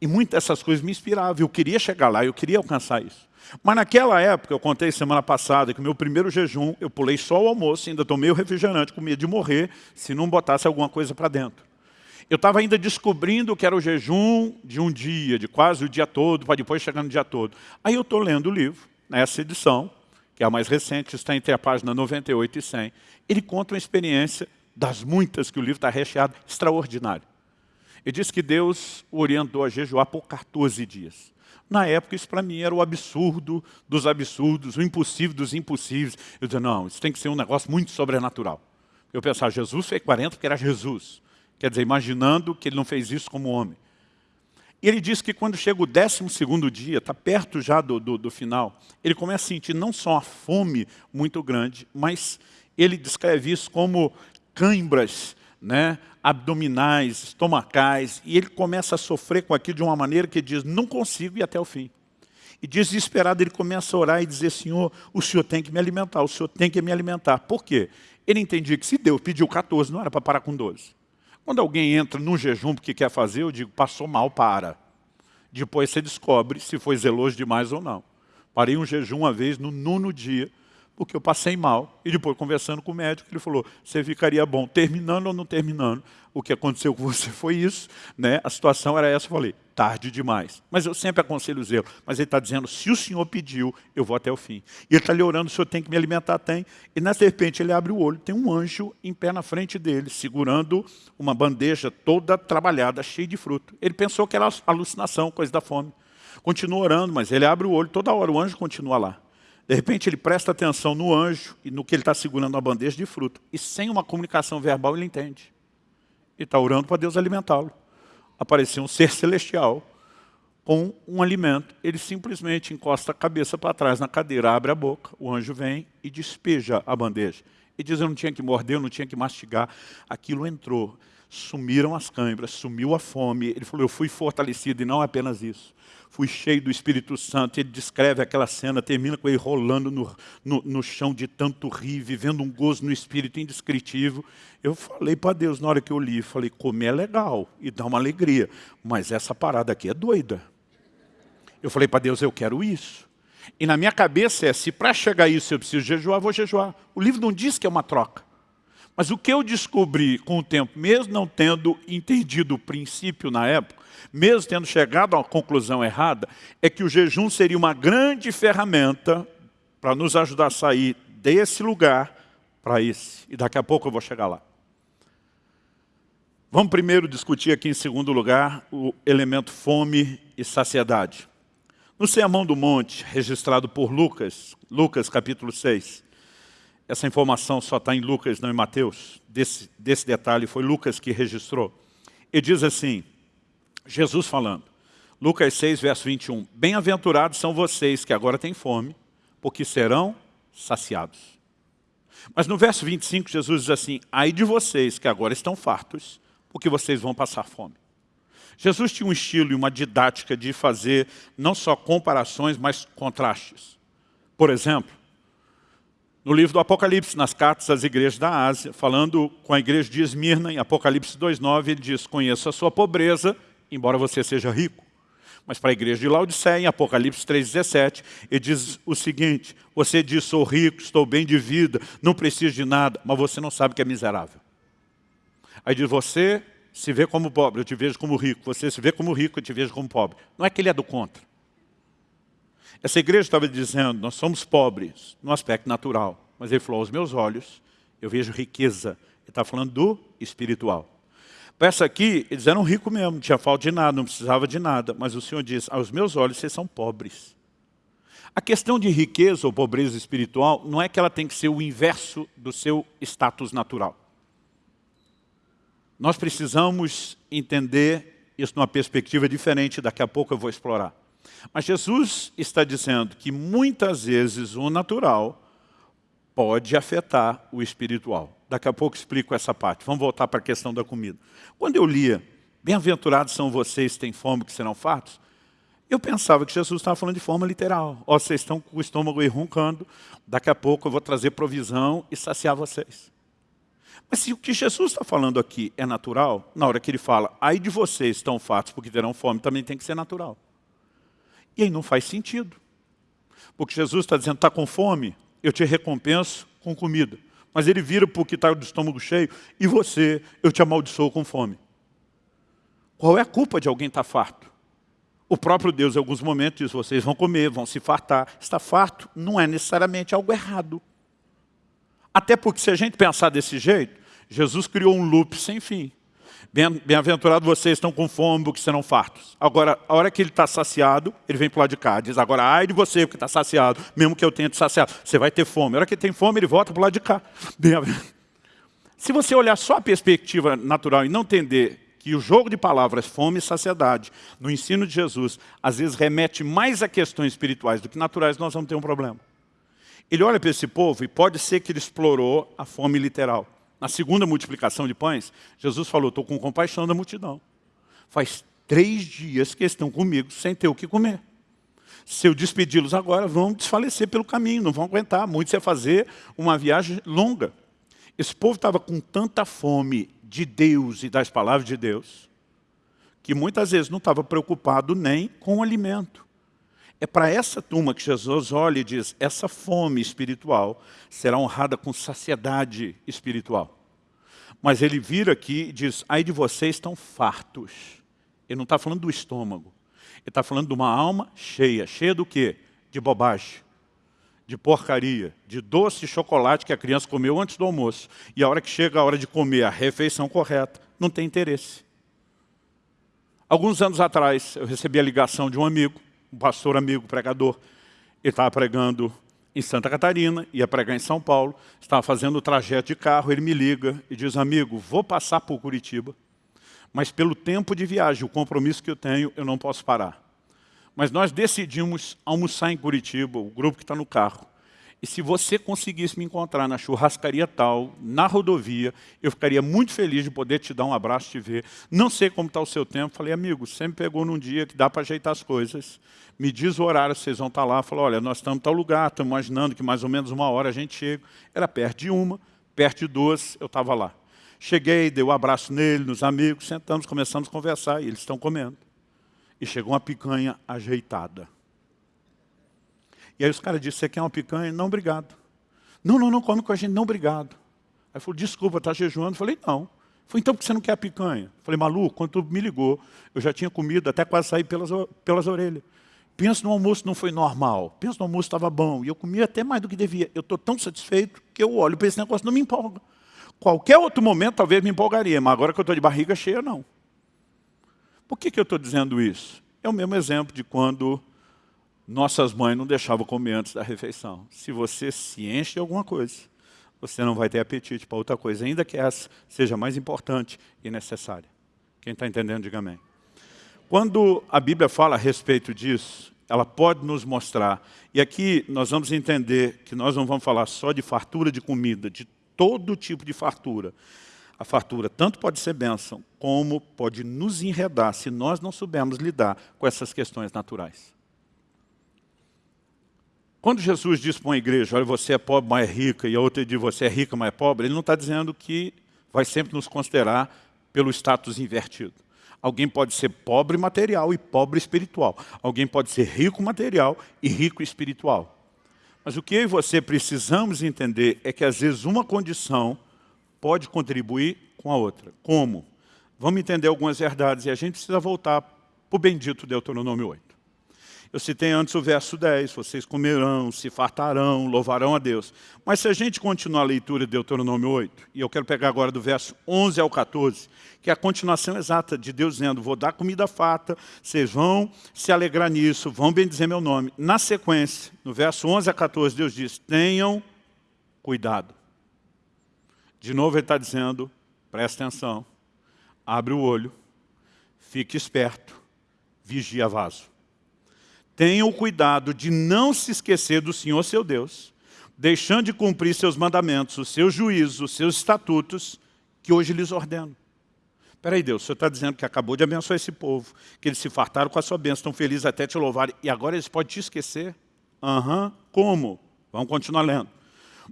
E muitas dessas coisas me inspiravam. Eu queria chegar lá, eu queria alcançar isso. Mas naquela época, eu contei semana passada que o meu primeiro jejum, eu pulei só o almoço, ainda tomei o refrigerante, com medo de morrer, se não botasse alguma coisa para dentro. Eu estava ainda descobrindo que era o jejum de um dia, de quase o dia todo, para depois chegar no dia todo. Aí eu estou lendo o livro, nessa edição, que é a mais recente, está entre a página 98 e 100. Ele conta uma experiência das muitas que o livro está recheado, extraordinária. Ele diz que Deus o orientou a jejuar por 14 dias. Na época, isso para mim era o absurdo dos absurdos, o impossível dos impossíveis. Eu dizia, não, isso tem que ser um negócio muito sobrenatural. Eu pensava, Jesus fez 40 porque era Jesus. Quer dizer, imaginando que ele não fez isso como homem. E ele diz que quando chega o 12 dia, está perto já do, do, do, final, ele começa a sentir não só a fome muito grande, mas ele descreve isso como cãibras né, abdominais, estomacais, e ele começa a sofrer com aquilo de uma maneira que diz, não consigo ir até o fim. E desesperado ele começa a orar e dizer, Senhor, o Senhor tem que me alimentar, o Senhor tem que me alimentar. Por quê? Ele entendia que se Deus pediu 14, não era para parar com 12. Quando alguém entra num jejum porque quer fazer, eu digo, passou mal, para. Depois você descobre se foi zeloso demais ou não. Parei um jejum uma vez, no nono dia, porque eu passei mal. E depois, conversando com o médico, ele falou, você ficaria bom terminando ou não terminando. O que aconteceu com você foi isso, né? a situação era essa. Eu falei, tarde demais. Mas eu sempre aconselho o zelo. Mas ele está dizendo, se o Senhor pediu, eu vou até o fim. E ele está lhe orando, o Senhor tem que me alimentar? Tem. E na serpente ele abre o olho, tem um anjo em pé na frente dele, segurando uma bandeja toda trabalhada, cheia de fruto. Ele pensou que era alucinação, coisa da fome. Continua orando, mas ele abre o olho toda hora, o anjo continua lá. De repente ele presta atenção no anjo e no que ele está segurando a bandeja de fruto. E sem uma comunicação verbal ele entende. Ele está orando para Deus alimentá-lo apareceu um ser celestial com um alimento. Ele simplesmente encosta a cabeça para trás na cadeira, abre a boca, o anjo vem e despeja a bandeja. E diz, eu não tinha que morder, eu não tinha que mastigar. Aquilo entrou. Sumiram as câimbras, sumiu a fome. Ele falou, eu fui fortalecido, e não apenas isso fui cheio do Espírito Santo. Ele descreve aquela cena, termina com ele rolando no, no, no chão de tanto rir, vivendo um gozo no Espírito indescritível. Eu falei para Deus na hora que eu li, falei, comer é legal e dá uma alegria, mas essa parada aqui é doida. Eu falei para Deus, eu quero isso. E na minha cabeça é, se para chegar a isso eu preciso jejuar, vou jejuar. O livro não diz que é uma troca. Mas o que eu descobri com o tempo, mesmo não tendo entendido o princípio na época, mesmo tendo chegado a uma conclusão errada, é que o jejum seria uma grande ferramenta para nos ajudar a sair desse lugar para esse. E daqui a pouco eu vou chegar lá. Vamos primeiro discutir aqui em segundo lugar o elemento fome e saciedade. No Sermão do Monte, registrado por Lucas, Lucas capítulo 6, essa informação só está em Lucas, não em Mateus, desse, desse detalhe foi Lucas que registrou. E diz assim, Jesus falando, Lucas 6, verso 21, Bem-aventurados são vocês que agora têm fome, porque serão saciados. Mas no verso 25, Jesus diz assim, Ai de vocês que agora estão fartos, porque vocês vão passar fome. Jesus tinha um estilo e uma didática de fazer não só comparações, mas contrastes. Por exemplo, no livro do Apocalipse, nas cartas às igrejas da Ásia, falando com a igreja de Esmirna, em Apocalipse 2,9, ele diz, conheço a sua pobreza embora você seja rico. Mas para a igreja de Laodiceia, em Apocalipse 3,17, ele diz o seguinte, você diz, sou rico, estou bem de vida, não preciso de nada, mas você não sabe que é miserável. Aí diz, você se vê como pobre, eu te vejo como rico. Você se vê como rico, eu te vejo como pobre. Não é que ele é do contra. Essa igreja estava dizendo, nós somos pobres no aspecto natural. Mas ele falou, aos meus olhos, eu vejo riqueza. Ele está falando do espiritual. Essa aqui, eles eram ricos mesmo, não tinha falta de nada, não precisava de nada. Mas o Senhor diz, aos meus olhos vocês são pobres. A questão de riqueza ou pobreza espiritual não é que ela tem que ser o inverso do seu status natural. Nós precisamos entender isso numa perspectiva diferente, daqui a pouco eu vou explorar. Mas Jesus está dizendo que muitas vezes o natural pode afetar o espiritual. Daqui a pouco explico essa parte. Vamos voltar para a questão da comida. Quando eu lia, bem-aventurados são vocês que têm fome, que serão fartos, eu pensava que Jesus estava falando de forma literal. Ó, vocês estão com o estômago roncando, daqui a pouco eu vou trazer provisão e saciar vocês. Mas se o que Jesus está falando aqui é natural, na hora que ele fala, aí de vocês estão fartos porque terão fome, também tem que ser natural. E aí não faz sentido. Porque Jesus está dizendo, está com fome, eu te recompenso com comida mas ele vira porque está do estômago cheio, e você, eu te amaldiçoo com fome. Qual é a culpa de alguém estar tá farto? O próprio Deus, em alguns momentos, diz, vocês vão comer, vão se fartar. Estar farto não é necessariamente algo errado. Até porque se a gente pensar desse jeito, Jesus criou um loop sem fim. Bem-aventurado vocês estão com fome, porque serão fartos. Agora, a hora que ele está saciado, ele vem para o lado de cá. Diz, agora, ai de você, porque está saciado, mesmo que eu tenha te saciado. Você vai ter fome. A hora que ele tem fome, ele volta para o lado de cá. Se você olhar só a perspectiva natural e não entender que o jogo de palavras, fome e saciedade, no ensino de Jesus, às vezes remete mais a questões espirituais do que naturais, nós vamos ter um problema. Ele olha para esse povo e pode ser que ele explorou a fome literal. Na segunda multiplicação de pães, Jesus falou, estou com compaixão da multidão. Faz três dias que estão comigo sem ter o que comer. Se eu despedi-los agora, vão desfalecer pelo caminho, não vão aguentar. Muitos ia fazer uma viagem longa. Esse povo estava com tanta fome de Deus e das palavras de Deus, que muitas vezes não estava preocupado nem com o alimento. É para essa turma que Jesus olha e diz, essa fome espiritual será honrada com saciedade espiritual. Mas ele vira aqui e diz, ai de vocês estão fartos. Ele não está falando do estômago. Ele está falando de uma alma cheia. Cheia do quê? De bobagem, de porcaria, de doce e chocolate que a criança comeu antes do almoço. E a hora que chega a hora de comer a refeição correta, não tem interesse. Alguns anos atrás, eu recebi a ligação de um amigo, um pastor amigo, pregador. Ele estava pregando em Santa Catarina, ia pregar em São Paulo, estava fazendo o trajeto de carro, ele me liga e diz, amigo, vou passar por Curitiba, mas pelo tempo de viagem, o compromisso que eu tenho, eu não posso parar. Mas nós decidimos almoçar em Curitiba, o grupo que está no carro. E se você conseguisse me encontrar na churrascaria tal, na rodovia, eu ficaria muito feliz de poder te dar um abraço, te ver. Não sei como está o seu tempo. Falei, amigo, sempre pegou num dia que dá para ajeitar as coisas. Me diz o horário, vocês vão estar tá lá. Falou, olha, nós estamos em tal lugar, estamos imaginando que mais ou menos uma hora a gente chega. Era perto de uma, perto de duas, eu estava lá. Cheguei, dei um abraço nele, nos amigos, sentamos, começamos a conversar e eles estão comendo. E chegou uma picanha ajeitada. E aí os caras disseram, você quer uma picanha? Não, obrigado. Não, não, não come com a gente, não, obrigado. Aí falou, desculpa, está jejuando? Eu falei, não. Falei, então por que você não quer a picanha? Falei, maluco, quando tu me ligou, eu já tinha comido, até quase sair pelas, pelas orelhas. Pensa no almoço não foi normal. Pensa no almoço estava bom. E eu comia até mais do que devia. Eu estou tão satisfeito que eu olho para esse negócio não me empolga. Qualquer outro momento talvez me empolgaria, mas agora que eu estou de barriga cheia, não. Por que, que eu estou dizendo isso? É o mesmo exemplo de quando nossas mães não deixavam comer antes da refeição. Se você se enche de alguma coisa, você não vai ter apetite para outra coisa, ainda que essa seja mais importante e necessária. Quem está entendendo, diga amém. Quando a Bíblia fala a respeito disso, ela pode nos mostrar, e aqui nós vamos entender que nós não vamos falar só de fartura de comida, de todo tipo de fartura. A fartura tanto pode ser bênção, como pode nos enredar se nós não soubermos lidar com essas questões naturais. Quando Jesus diz para uma igreja, olha, você é pobre, mas é rica, e a outra diz, você é rica, mas é pobre, ele não está dizendo que vai sempre nos considerar pelo status invertido. Alguém pode ser pobre material e pobre espiritual. Alguém pode ser rico material e rico espiritual. Mas o que eu e você precisamos entender é que às vezes uma condição pode contribuir com a outra. Como? Vamos entender algumas verdades e a gente precisa voltar para o bendito Deuteronômio 8. Eu citei antes o verso 10, vocês comerão, se fartarão, louvarão a Deus. Mas se a gente continuar a leitura de Deuteronômio 8, e eu quero pegar agora do verso 11 ao 14, que é a continuação exata de Deus dizendo, vou dar comida farta, vocês vão se alegrar nisso, vão bendizer meu nome. Na sequência, no verso 11 a 14, Deus diz, tenham cuidado. De novo ele está dizendo, presta atenção, abre o olho, fique esperto, vigia vaso tenham o cuidado de não se esquecer do Senhor seu Deus, deixando de cumprir seus mandamentos, os seus juízos, os seus estatutos, que hoje lhes ordeno. Espera aí, Deus, o Senhor está dizendo que acabou de abençoar esse povo, que eles se fartaram com a sua bênção, estão felizes até te louvarem, e agora eles podem te esquecer? Aham, uhum. como? Vamos continuar lendo.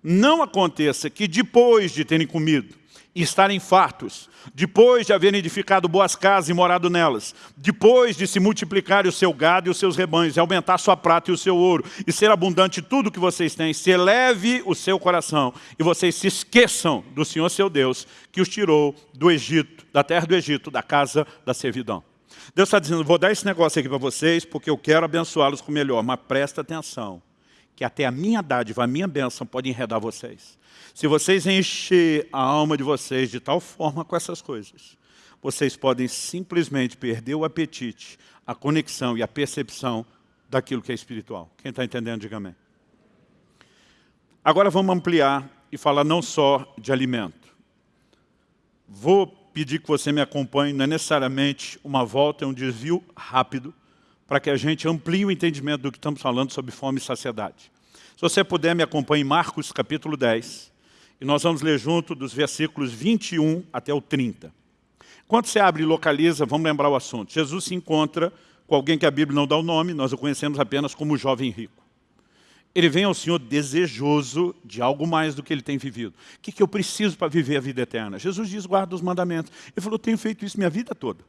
Não aconteça que depois de terem comido, e estarem fartos, depois de haverem edificado boas casas e morado nelas, depois de se multiplicar o seu gado e os seus rebanhos, e aumentar sua prata e o seu ouro, e ser abundante tudo que vocês têm, se eleve o seu coração, e vocês se esqueçam do Senhor seu Deus, que os tirou do Egito, da terra do Egito, da casa da servidão. Deus está dizendo, vou dar esse negócio aqui para vocês, porque eu quero abençoá-los com o melhor, mas presta atenção, que até a minha dádiva, a minha bênção pode enredar vocês. Se vocês encher a alma de vocês de tal forma com essas coisas, vocês podem simplesmente perder o apetite, a conexão e a percepção daquilo que é espiritual. Quem está entendendo, diga amém. Agora vamos ampliar e falar não só de alimento. vou pedir que você me acompanhe, não é necessariamente uma volta, é um desvio rápido, para que a gente amplie o entendimento do que estamos falando sobre fome e saciedade. Se você puder, me acompanhe em Marcos capítulo 10, e nós vamos ler junto dos versículos 21 até o 30. Quando você abre e localiza, vamos lembrar o assunto. Jesus se encontra com alguém que a Bíblia não dá o nome, nós o conhecemos apenas como jovem rico. Ele vem ao Senhor desejoso de algo mais do que ele tem vivido. O que, que eu preciso para viver a vida eterna? Jesus diz, guarda os mandamentos. Ele falou, tenho feito isso minha vida toda.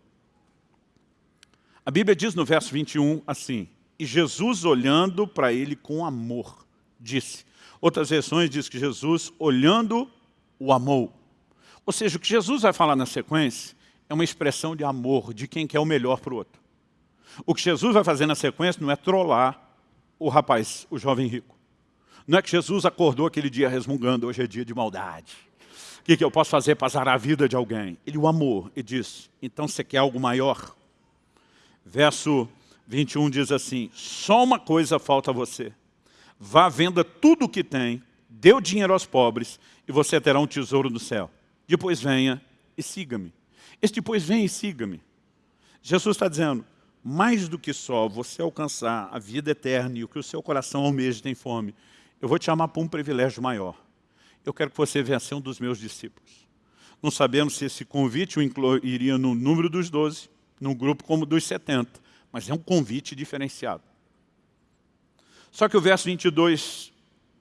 A Bíblia diz no verso 21 assim, e Jesus olhando para ele com amor, disse. Outras versões diz que Jesus olhando o amou. Ou seja, o que Jesus vai falar na sequência é uma expressão de amor, de quem quer o melhor para o outro. O que Jesus vai fazer na sequência não é trollar o rapaz, o jovem rico. Não é que Jesus acordou aquele dia resmungando, hoje é dia de maldade. O que, que eu posso fazer para zarar a vida de alguém? Ele o amou e disse, então você quer algo maior? Verso 21 diz assim, só uma coisa falta a você. Vá, venda tudo o que tem, dê o dinheiro aos pobres e você terá um tesouro no céu. Depois venha e siga-me. Esse depois venha e siga-me. Jesus está dizendo, mais do que só você alcançar a vida eterna e o que o seu coração almeja tem fome, eu vou te chamar para um privilégio maior. Eu quero que você venha ser um dos meus discípulos. Não sabemos se esse convite o incluiria no número dos doze, num grupo como dos 70, mas é um convite diferenciado. Só que o verso 22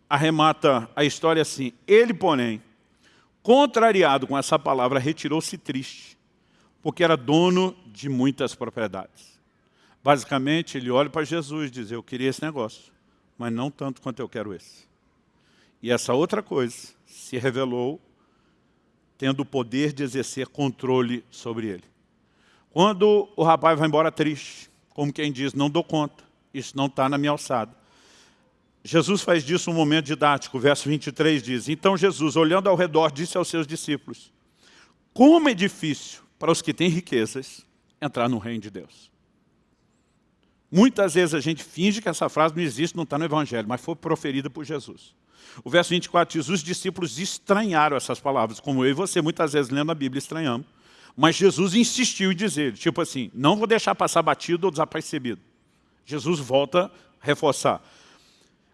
arremata a história assim, ele, porém, contrariado com essa palavra, retirou-se triste, porque era dono de muitas propriedades. Basicamente, ele olha para Jesus e diz, eu queria esse negócio, mas não tanto quanto eu quero esse. E essa outra coisa se revelou tendo o poder de exercer controle sobre ele. Quando o rapaz vai embora triste, como quem diz, não dou conta, isso não está na minha alçada. Jesus faz disso um momento didático, o verso 23 diz, Então Jesus, olhando ao redor, disse aos seus discípulos, Como é difícil para os que têm riquezas entrar no reino de Deus. Muitas vezes a gente finge que essa frase não existe, não está no Evangelho, mas foi proferida por Jesus. O verso 24 diz, os discípulos estranharam essas palavras, como eu e você muitas vezes lendo a Bíblia estranhamos. Mas Jesus insistiu em dizer, tipo assim, não vou deixar passar batido ou desapercebido. Jesus volta a reforçar.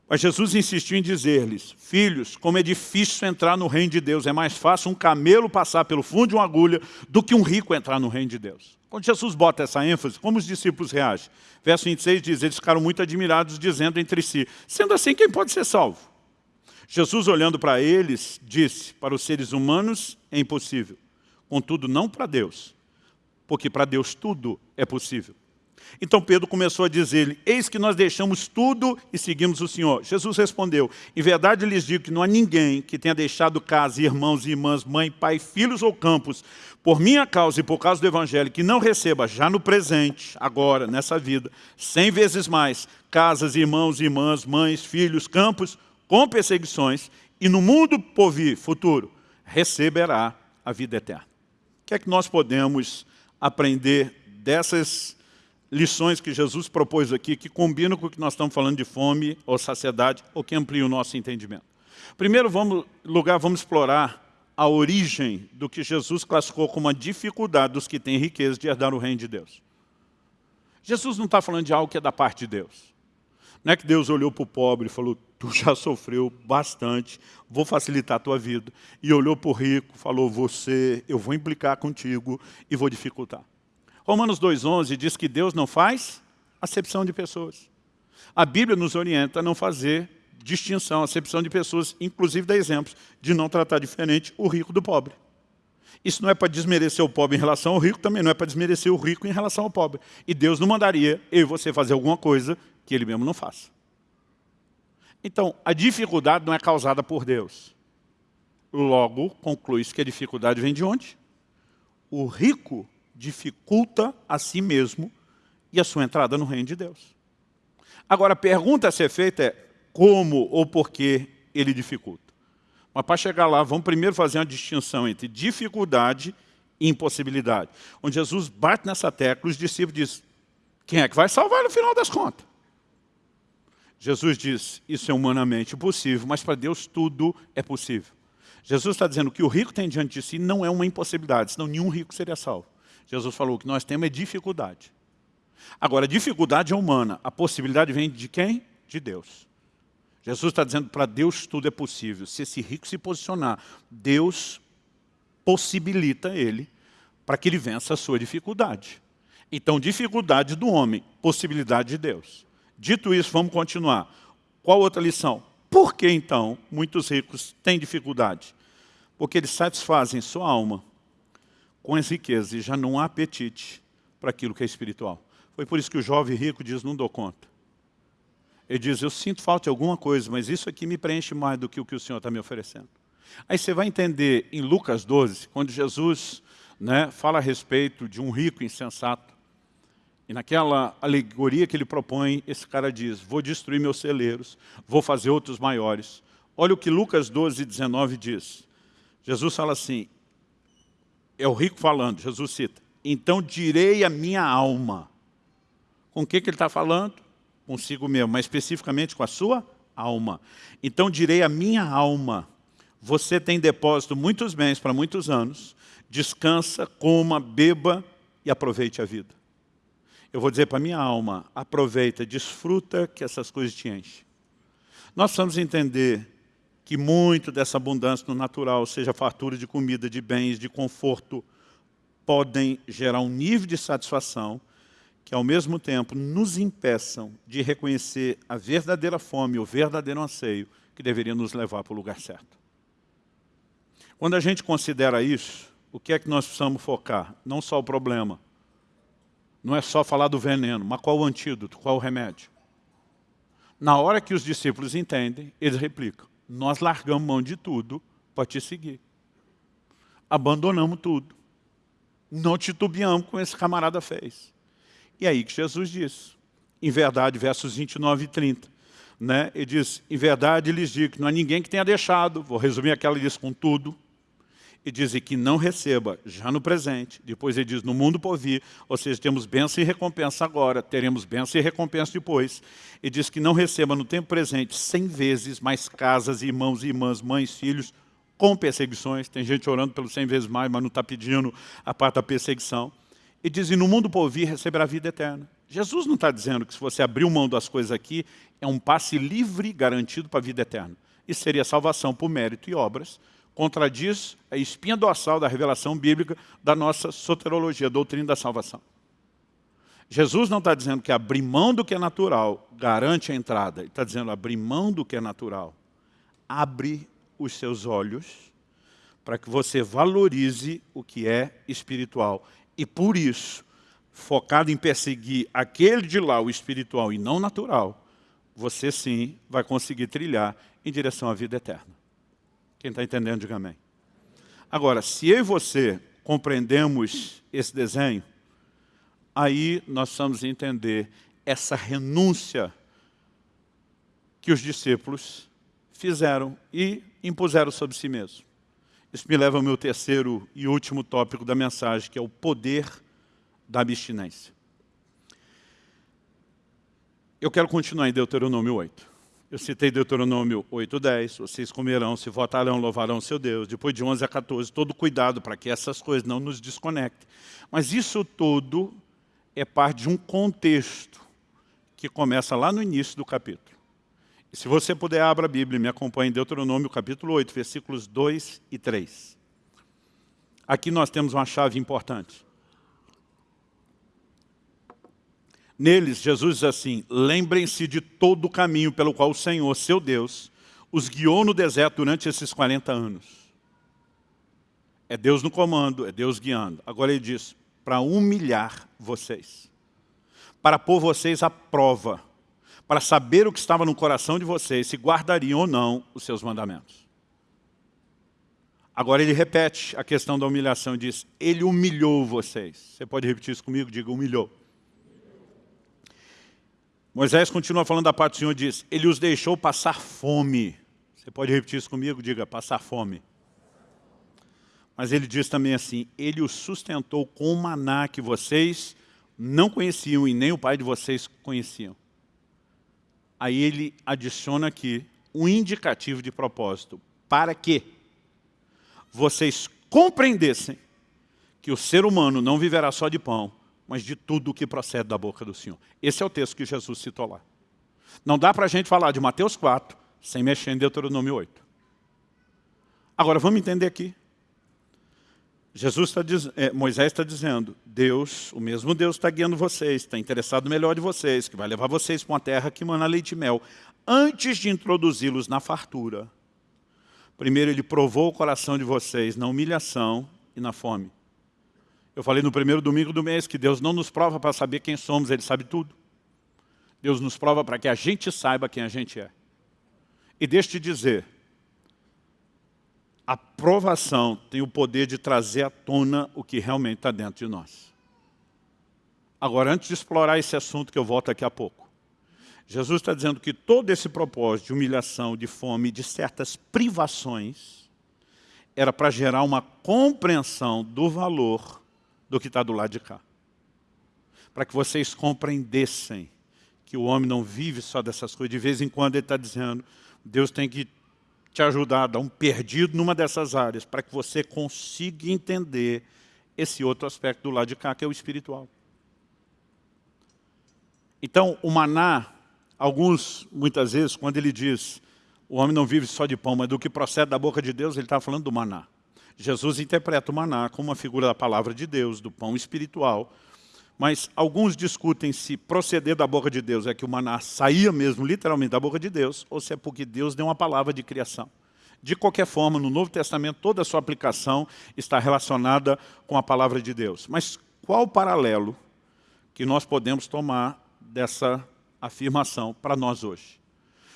Mas Jesus insistiu em dizer-lhes, filhos, como é difícil entrar no reino de Deus, é mais fácil um camelo passar pelo fundo de uma agulha do que um rico entrar no reino de Deus. Quando Jesus bota essa ênfase, como os discípulos reagem? Verso 26 diz, eles ficaram muito admirados, dizendo entre si, sendo assim, quem pode ser salvo? Jesus, olhando para eles, disse, para os seres humanos é impossível, contudo não para Deus, porque para Deus tudo é possível. Então Pedro começou a dizer-lhe, eis que nós deixamos tudo e seguimos o Senhor. Jesus respondeu, em verdade lhes digo que não há ninguém que tenha deixado casa, irmãos e irmãs, mãe, pai, filhos ou campos, por minha causa e por causa do Evangelho, que não receba já no presente, agora, nessa vida, cem vezes mais, casas, irmãos, irmãs, mães, filhos, campos, com perseguições, e no mundo por vir, futuro, receberá a vida eterna. O que é que nós podemos aprender dessas lições que Jesus propôs aqui, que combinam com o que nós estamos falando de fome ou saciedade, ou que ampliam o nosso entendimento. Primeiro vamos, lugar, vamos explorar a origem do que Jesus classificou como uma dificuldade dos que têm riqueza de herdar o reino de Deus. Jesus não está falando de algo que é da parte de Deus. Não é que Deus olhou para o pobre e falou, tu já sofreu bastante, vou facilitar a tua vida. E olhou para o rico, falou, você, eu vou implicar contigo e vou dificultar. Romanos 2,11 diz que Deus não faz acepção de pessoas. A Bíblia nos orienta a não fazer distinção, acepção de pessoas, inclusive dá exemplos de não tratar diferente o rico do pobre. Isso não é para desmerecer o pobre em relação ao rico, também não é para desmerecer o rico em relação ao pobre. E Deus não mandaria eu e você fazer alguma coisa que Ele mesmo não faça. Então, a dificuldade não é causada por Deus. Logo, conclui-se que a dificuldade vem de onde? O rico dificulta a si mesmo e a sua entrada no reino de Deus. Agora, a pergunta a ser feita é como ou por que ele dificulta. Mas para chegar lá, vamos primeiro fazer uma distinção entre dificuldade e impossibilidade. Onde Jesus bate nessa tecla, os discípulos dizem, quem é que vai salvar no final das contas? Jesus diz, isso é humanamente possível, mas para Deus tudo é possível. Jesus está dizendo que o rico tem diante de si não é uma impossibilidade, senão nenhum rico seria salvo. Jesus falou que nós temos é dificuldade. Agora, dificuldade é humana, a possibilidade vem de quem? De Deus. Jesus está dizendo para Deus tudo é possível. Se esse rico se posicionar, Deus possibilita ele para que ele vença a sua dificuldade. Então, dificuldade do homem, possibilidade de Deus. Dito isso, vamos continuar. Qual outra lição? Por que, então, muitos ricos têm dificuldade? Porque eles satisfazem sua alma com as riquezas e já não há apetite para aquilo que é espiritual. Foi por isso que o jovem rico diz, não dou conta. Ele diz, eu sinto falta de alguma coisa, mas isso aqui me preenche mais do que o que o Senhor está me oferecendo. Aí você vai entender em Lucas 12, quando Jesus né, fala a respeito de um rico insensato, e naquela alegoria que ele propõe, esse cara diz, vou destruir meus celeiros, vou fazer outros maiores. Olha o que Lucas 12, 19 diz. Jesus fala assim, é o rico falando, Jesus cita, então direi a minha alma. Com o que, que ele está falando? Consigo mesmo, mas especificamente com a sua alma. Então direi a minha alma, você tem depósito muitos bens para muitos anos, descansa, coma, beba e aproveite a vida. Eu vou dizer para a minha alma, aproveita, desfruta que essas coisas te enchem. Nós precisamos entender que muito dessa abundância no natural, seja fartura de comida, de bens, de conforto, podem gerar um nível de satisfação que, ao mesmo tempo, nos impeçam de reconhecer a verdadeira fome, o verdadeiro anseio que deveria nos levar para o lugar certo. Quando a gente considera isso, o que é que nós precisamos focar? Não só o problema, não é só falar do veneno, mas qual o antídoto, qual o remédio? Na hora que os discípulos entendem, eles replicam. Nós largamos mão de tudo para te seguir. Abandonamos tudo. Não titubeamos com esse camarada fez. E aí que Jesus disse, em verdade, versos 29 e 30, né? ele diz, em verdade lhes digo que não há ninguém que tenha deixado, vou resumir aquela lista com tudo, e diz que não receba já no presente, depois ele diz no mundo por vir, ou seja, temos bênção e recompensa agora, teremos bênção e recompensa depois, e diz que não receba no tempo presente cem vezes mais casas, irmãos e irmãs, mães, filhos, com perseguições, tem gente orando pelo cem vezes mais, mas não está pedindo a parte da perseguição, e diz, no mundo por vir receberá vida eterna. Jesus não está dizendo que se você abrir mão das coisas aqui, é um passe livre garantido para a vida eterna. Isso seria salvação por mérito e obras, contradiz a espinha dorsal da revelação bíblica da nossa soterologia, doutrina da salvação. Jesus não está dizendo que abrir mão do que é natural garante a entrada. Ele está dizendo abrir mão do que é natural. Abre os seus olhos para que você valorize o que é espiritual. E por isso, focado em perseguir aquele de lá, o espiritual e não natural, você sim vai conseguir trilhar em direção à vida eterna. Quem está entendendo, diga amém. Agora, se eu e você compreendemos esse desenho, aí nós precisamos entender essa renúncia que os discípulos fizeram e impuseram sobre si mesmos. Isso me leva ao meu terceiro e último tópico da mensagem, que é o poder da abstinência. Eu quero continuar em Deuteronômio 8. Eu citei Deuteronômio 8.10, vocês comerão, se votarão, louvarão seu Deus. Depois de 11 a 14, todo cuidado para que essas coisas não nos desconectem. Mas isso tudo é parte de um contexto que começa lá no início do capítulo. E se você puder, abra a Bíblia e me acompanhe em Deuteronômio capítulo 8, versículos 2 e 3. Aqui nós temos uma chave importante. Neles, Jesus diz assim, lembrem-se de todo o caminho pelo qual o Senhor, seu Deus, os guiou no deserto durante esses 40 anos. É Deus no comando, é Deus guiando. Agora ele diz, para humilhar vocês, para pôr vocês à prova, para saber o que estava no coração de vocês, se guardariam ou não os seus mandamentos. Agora ele repete a questão da humilhação e diz, ele humilhou vocês. Você pode repetir isso comigo? Diga, humilhou. Moisés continua falando da parte do Senhor diz, ele os deixou passar fome. Você pode repetir isso comigo? Diga, passar fome. Mas ele diz também assim, ele os sustentou com o maná que vocês não conheciam e nem o pai de vocês conheciam. Aí ele adiciona aqui um indicativo de propósito. Para quê? vocês compreendessem que o ser humano não viverá só de pão, mas de tudo o que procede da boca do Senhor. Esse é o texto que Jesus citou lá. Não dá para a gente falar de Mateus 4 sem mexer em Deuteronômio 8. Agora, vamos entender aqui. Jesus está é, Moisés está dizendo, Deus, o mesmo Deus está guiando vocês, está interessado no melhor de vocês, que vai levar vocês para uma terra que mana leite e mel. Antes de introduzi-los na fartura, primeiro ele provou o coração de vocês na humilhação e na fome. Eu falei no primeiro domingo do mês que Deus não nos prova para saber quem somos, Ele sabe tudo. Deus nos prova para que a gente saiba quem a gente é. E deixa te dizer, a provação tem o poder de trazer à tona o que realmente está dentro de nós. Agora, antes de explorar esse assunto, que eu volto daqui a pouco, Jesus está dizendo que todo esse propósito de humilhação, de fome, de certas privações, era para gerar uma compreensão do valor do que está do lado de cá. Para que vocês compreendessem que o homem não vive só dessas coisas. De vez em quando ele está dizendo, Deus tem que te ajudar a dar um perdido numa dessas áreas, para que você consiga entender esse outro aspecto do lado de cá, que é o espiritual. Então, o maná, alguns, muitas vezes, quando ele diz, o homem não vive só de pão, mas do que procede da boca de Deus, ele está falando do maná. Jesus interpreta o maná como uma figura da palavra de Deus, do pão espiritual, mas alguns discutem se proceder da boca de Deus é que o maná saía mesmo literalmente da boca de Deus, ou se é porque Deus deu uma palavra de criação. De qualquer forma, no Novo Testamento, toda a sua aplicação está relacionada com a palavra de Deus. Mas qual o paralelo que nós podemos tomar dessa afirmação para nós hoje?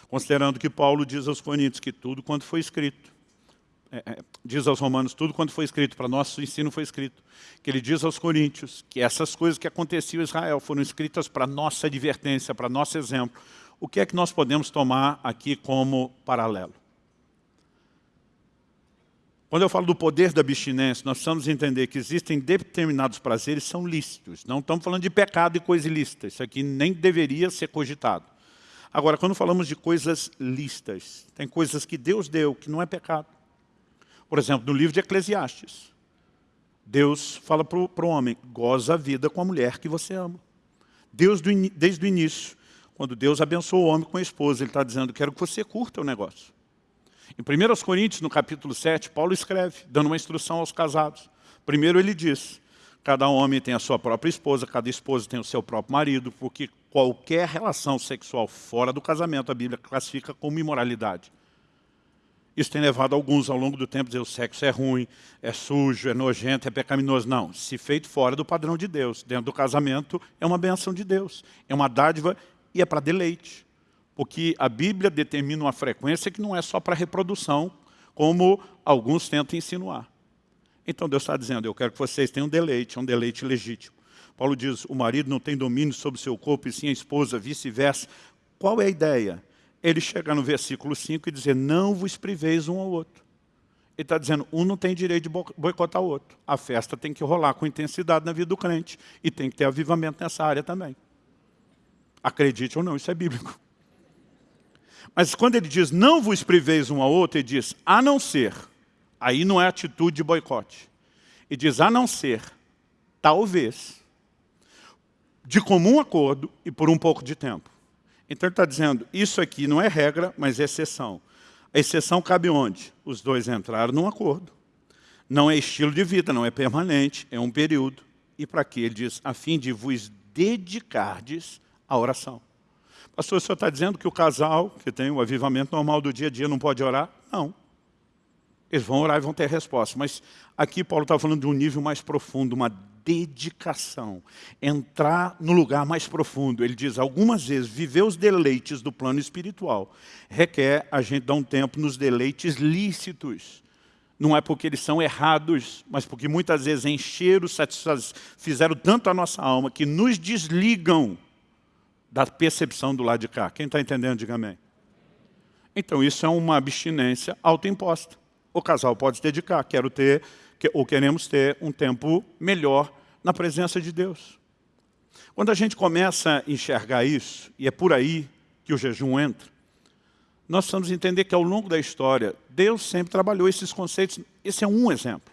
Considerando que Paulo diz aos Coríntios que tudo quanto foi escrito é, é, diz aos romanos, tudo quanto foi escrito, para nosso ensino foi escrito. Que ele diz aos coríntios que essas coisas que aconteciam em Israel foram escritas para nossa advertência, para nosso exemplo. O que é que nós podemos tomar aqui como paralelo? Quando eu falo do poder da abstinência, nós precisamos entender que existem determinados prazeres que são lícitos. Não estamos falando de pecado e coisa ilícita. Isso aqui nem deveria ser cogitado. Agora, quando falamos de coisas lícitas, tem coisas que Deus deu que não é pecado. Por exemplo, no livro de Eclesiastes, Deus fala para o homem, goza a vida com a mulher que você ama. Deus, do, desde o início, quando Deus abençoou o homem com a esposa, Ele está dizendo, quero que você curta o negócio. Em 1 Coríntios, no capítulo 7, Paulo escreve, dando uma instrução aos casados. Primeiro ele diz, cada homem tem a sua própria esposa, cada esposa tem o seu próprio marido, porque qualquer relação sexual fora do casamento, a Bíblia classifica como imoralidade. Isso tem levado alguns ao longo do tempo a dizer o sexo é ruim, é sujo, é nojento, é pecaminoso. Não, se feito fora do padrão de Deus, dentro do casamento, é uma benção de Deus. É uma dádiva e é para deleite. Porque a Bíblia determina uma frequência que não é só para reprodução, como alguns tentam insinuar. Então Deus está dizendo, eu quero que vocês tenham deleite, é um deleite legítimo. Paulo diz, o marido não tem domínio sobre seu corpo, e sim a esposa, vice-versa. Qual é a ideia? Ele chega no versículo 5 e dizer, não vos priveis um ao outro. Ele está dizendo, um não tem direito de boicotar o outro. A festa tem que rolar com intensidade na vida do crente. E tem que ter avivamento nessa área também. Acredite ou não, isso é bíblico. Mas quando ele diz, não vos priveis um ao outro, ele diz, a não ser. Aí não é atitude de boicote. E diz, a não ser, talvez, de comum acordo e por um pouco de tempo. Então ele está dizendo, isso aqui não é regra, mas é exceção. A exceção cabe onde? Os dois entraram num acordo. Não é estilo de vida, não é permanente, é um período. E para quê? Ele diz, a fim de vos dedicardes à oração. Pastor, o senhor está dizendo que o casal, que tem o avivamento normal do dia a dia, não pode orar? Não. Eles vão orar e vão ter resposta. Mas aqui Paulo está falando de um nível mais profundo, uma dedicação, entrar no lugar mais profundo. Ele diz, algumas vezes, viver os deleites do plano espiritual requer a gente dar um tempo nos deleites lícitos. Não é porque eles são errados, mas porque muitas vezes encheram, fizeram tanto a nossa alma que nos desligam da percepção do lado de cá. Quem está entendendo, diga amém. Então isso é uma abstinência autoimposta. O casal pode se dedicar, quero ter, ou queremos ter um tempo melhor na presença de Deus. Quando a gente começa a enxergar isso, e é por aí que o jejum entra, nós precisamos entender que ao longo da história, Deus sempre trabalhou esses conceitos. Esse é um exemplo.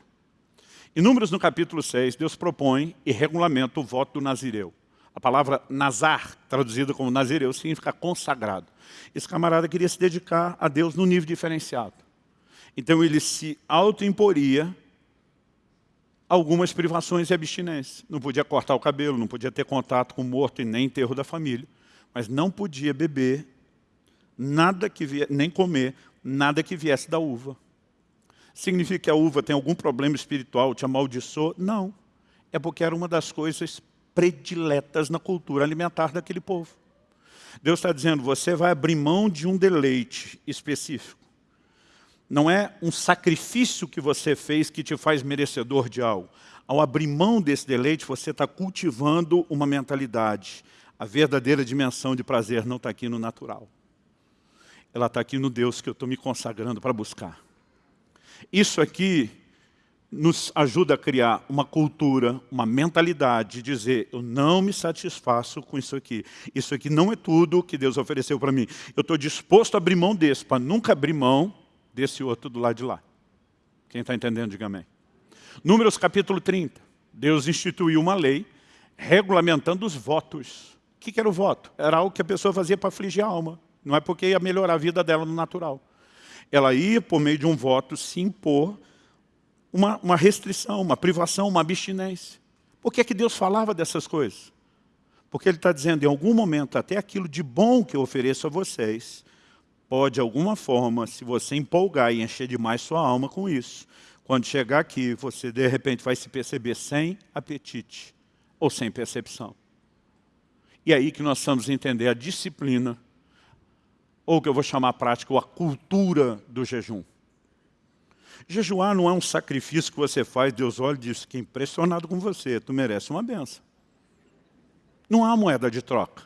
Em Números, no capítulo 6, Deus propõe e regulamenta o voto do Nazireu. A palavra Nazar, traduzida como Nazireu, significa consagrado. Esse camarada queria se dedicar a Deus num nível diferenciado. Então ele se autoimporia algumas privações e abstinências. Não podia cortar o cabelo, não podia ter contato com o morto e nem enterro da família, mas não podia beber nada que nem comer nada que viesse da uva. Significa que a uva tem algum problema espiritual, te amaldiçoou? Não. É porque era uma das coisas prediletas na cultura alimentar daquele povo. Deus está dizendo, você vai abrir mão de um deleite específico. Não é um sacrifício que você fez que te faz merecedor de algo. Ao abrir mão desse deleite, você está cultivando uma mentalidade. A verdadeira dimensão de prazer não está aqui no natural. Ela está aqui no Deus que eu estou me consagrando para buscar. Isso aqui nos ajuda a criar uma cultura, uma mentalidade de dizer, eu não me satisfaço com isso aqui. Isso aqui não é tudo que Deus ofereceu para mim. Eu estou disposto a abrir mão desse, para nunca abrir mão desse outro do lado de lá. Quem está entendendo, diga amém. Números capítulo 30. Deus instituiu uma lei regulamentando os votos. O que era o voto? Era algo que a pessoa fazia para afligir a alma. Não é porque ia melhorar a vida dela no natural. Ela ia, por meio de um voto, se impor uma, uma restrição, uma privação, uma abstinência. Por que, é que Deus falava dessas coisas? Porque Ele está dizendo, em algum momento, até aquilo de bom que eu ofereço a vocês, pode, de alguma forma, se você empolgar e encher demais sua alma com isso, quando chegar aqui, você, de repente, vai se perceber sem apetite ou sem percepção. E é aí que nós precisamos entender a disciplina, ou que eu vou chamar prática, ou a cultura do jejum. Jejuar não é um sacrifício que você faz, Deus olha e diz, que impressionado com você, tu merece uma benção. Não há moeda de troca.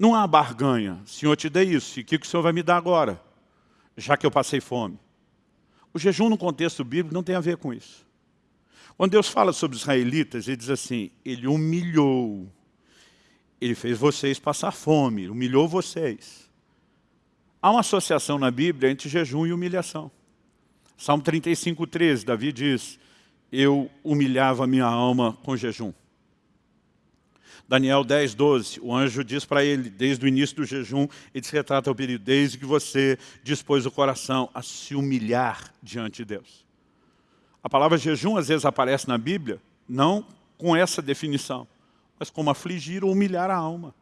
Não há barganha. Senhor, te dei isso, e o que o Senhor vai me dar agora? Já que eu passei fome. O jejum no contexto bíblico não tem a ver com isso. Quando Deus fala sobre os israelitas, ele diz assim, ele humilhou, ele fez vocês passar fome, humilhou vocês. Há uma associação na Bíblia entre jejum e humilhação. Salmo 35, 13, Davi diz, eu humilhava minha alma com jejum. Daniel 10, 12, o anjo diz para ele, desde o início do jejum, ele se retrata ao período, desde que você dispôs o coração a se humilhar diante de Deus. A palavra jejum às vezes aparece na Bíblia, não com essa definição, mas como afligir ou humilhar a alma.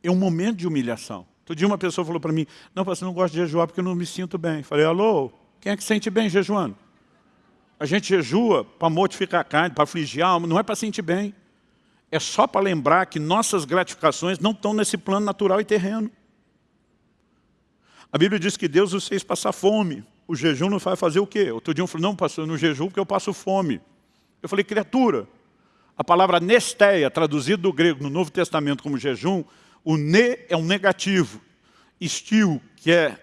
É um momento de humilhação. Todo dia uma pessoa falou para mim, não, você não gosta de jejuar porque eu não me sinto bem. Falei, alô, quem é que se sente bem jejuando? A gente jejua para mortificar a carne, para afligir a alma, não é para sentir bem. É só para lembrar que nossas gratificações não estão nesse plano natural e terreno. A Bíblia diz que Deus os fez passar fome. O jejum não vai fazer o quê? Outro dia um falou, não, pastor, no jejum porque eu passo fome. Eu falei, criatura, a palavra nesteia, traduzida do grego no Novo Testamento como jejum, o ne é um negativo. Estil, que é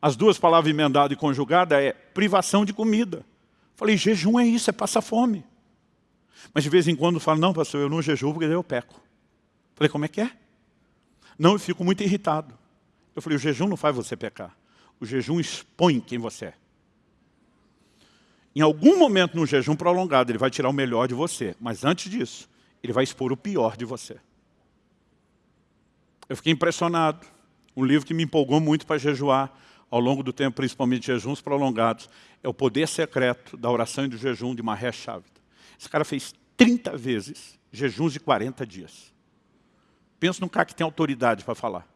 as duas palavras emendadas e conjugadas é privação de comida. Falei, jejum é isso, é passar fome. Mas de vez em quando falo, não pastor, eu não jejuo porque eu peco. Falei, como é que é? Não, eu fico muito irritado. Eu falei, o jejum não faz você pecar. O jejum expõe quem você é. Em algum momento no jejum prolongado, ele vai tirar o melhor de você. Mas antes disso, ele vai expor o pior de você. Eu fiquei impressionado. Um livro que me empolgou muito para jejuar ao longo do tempo, principalmente jejuns prolongados, é o poder secreto da oração e do jejum de Maher Shavita. Esse cara fez 30 vezes jejuns de 40 dias. Pensa num cara que tem autoridade para falar.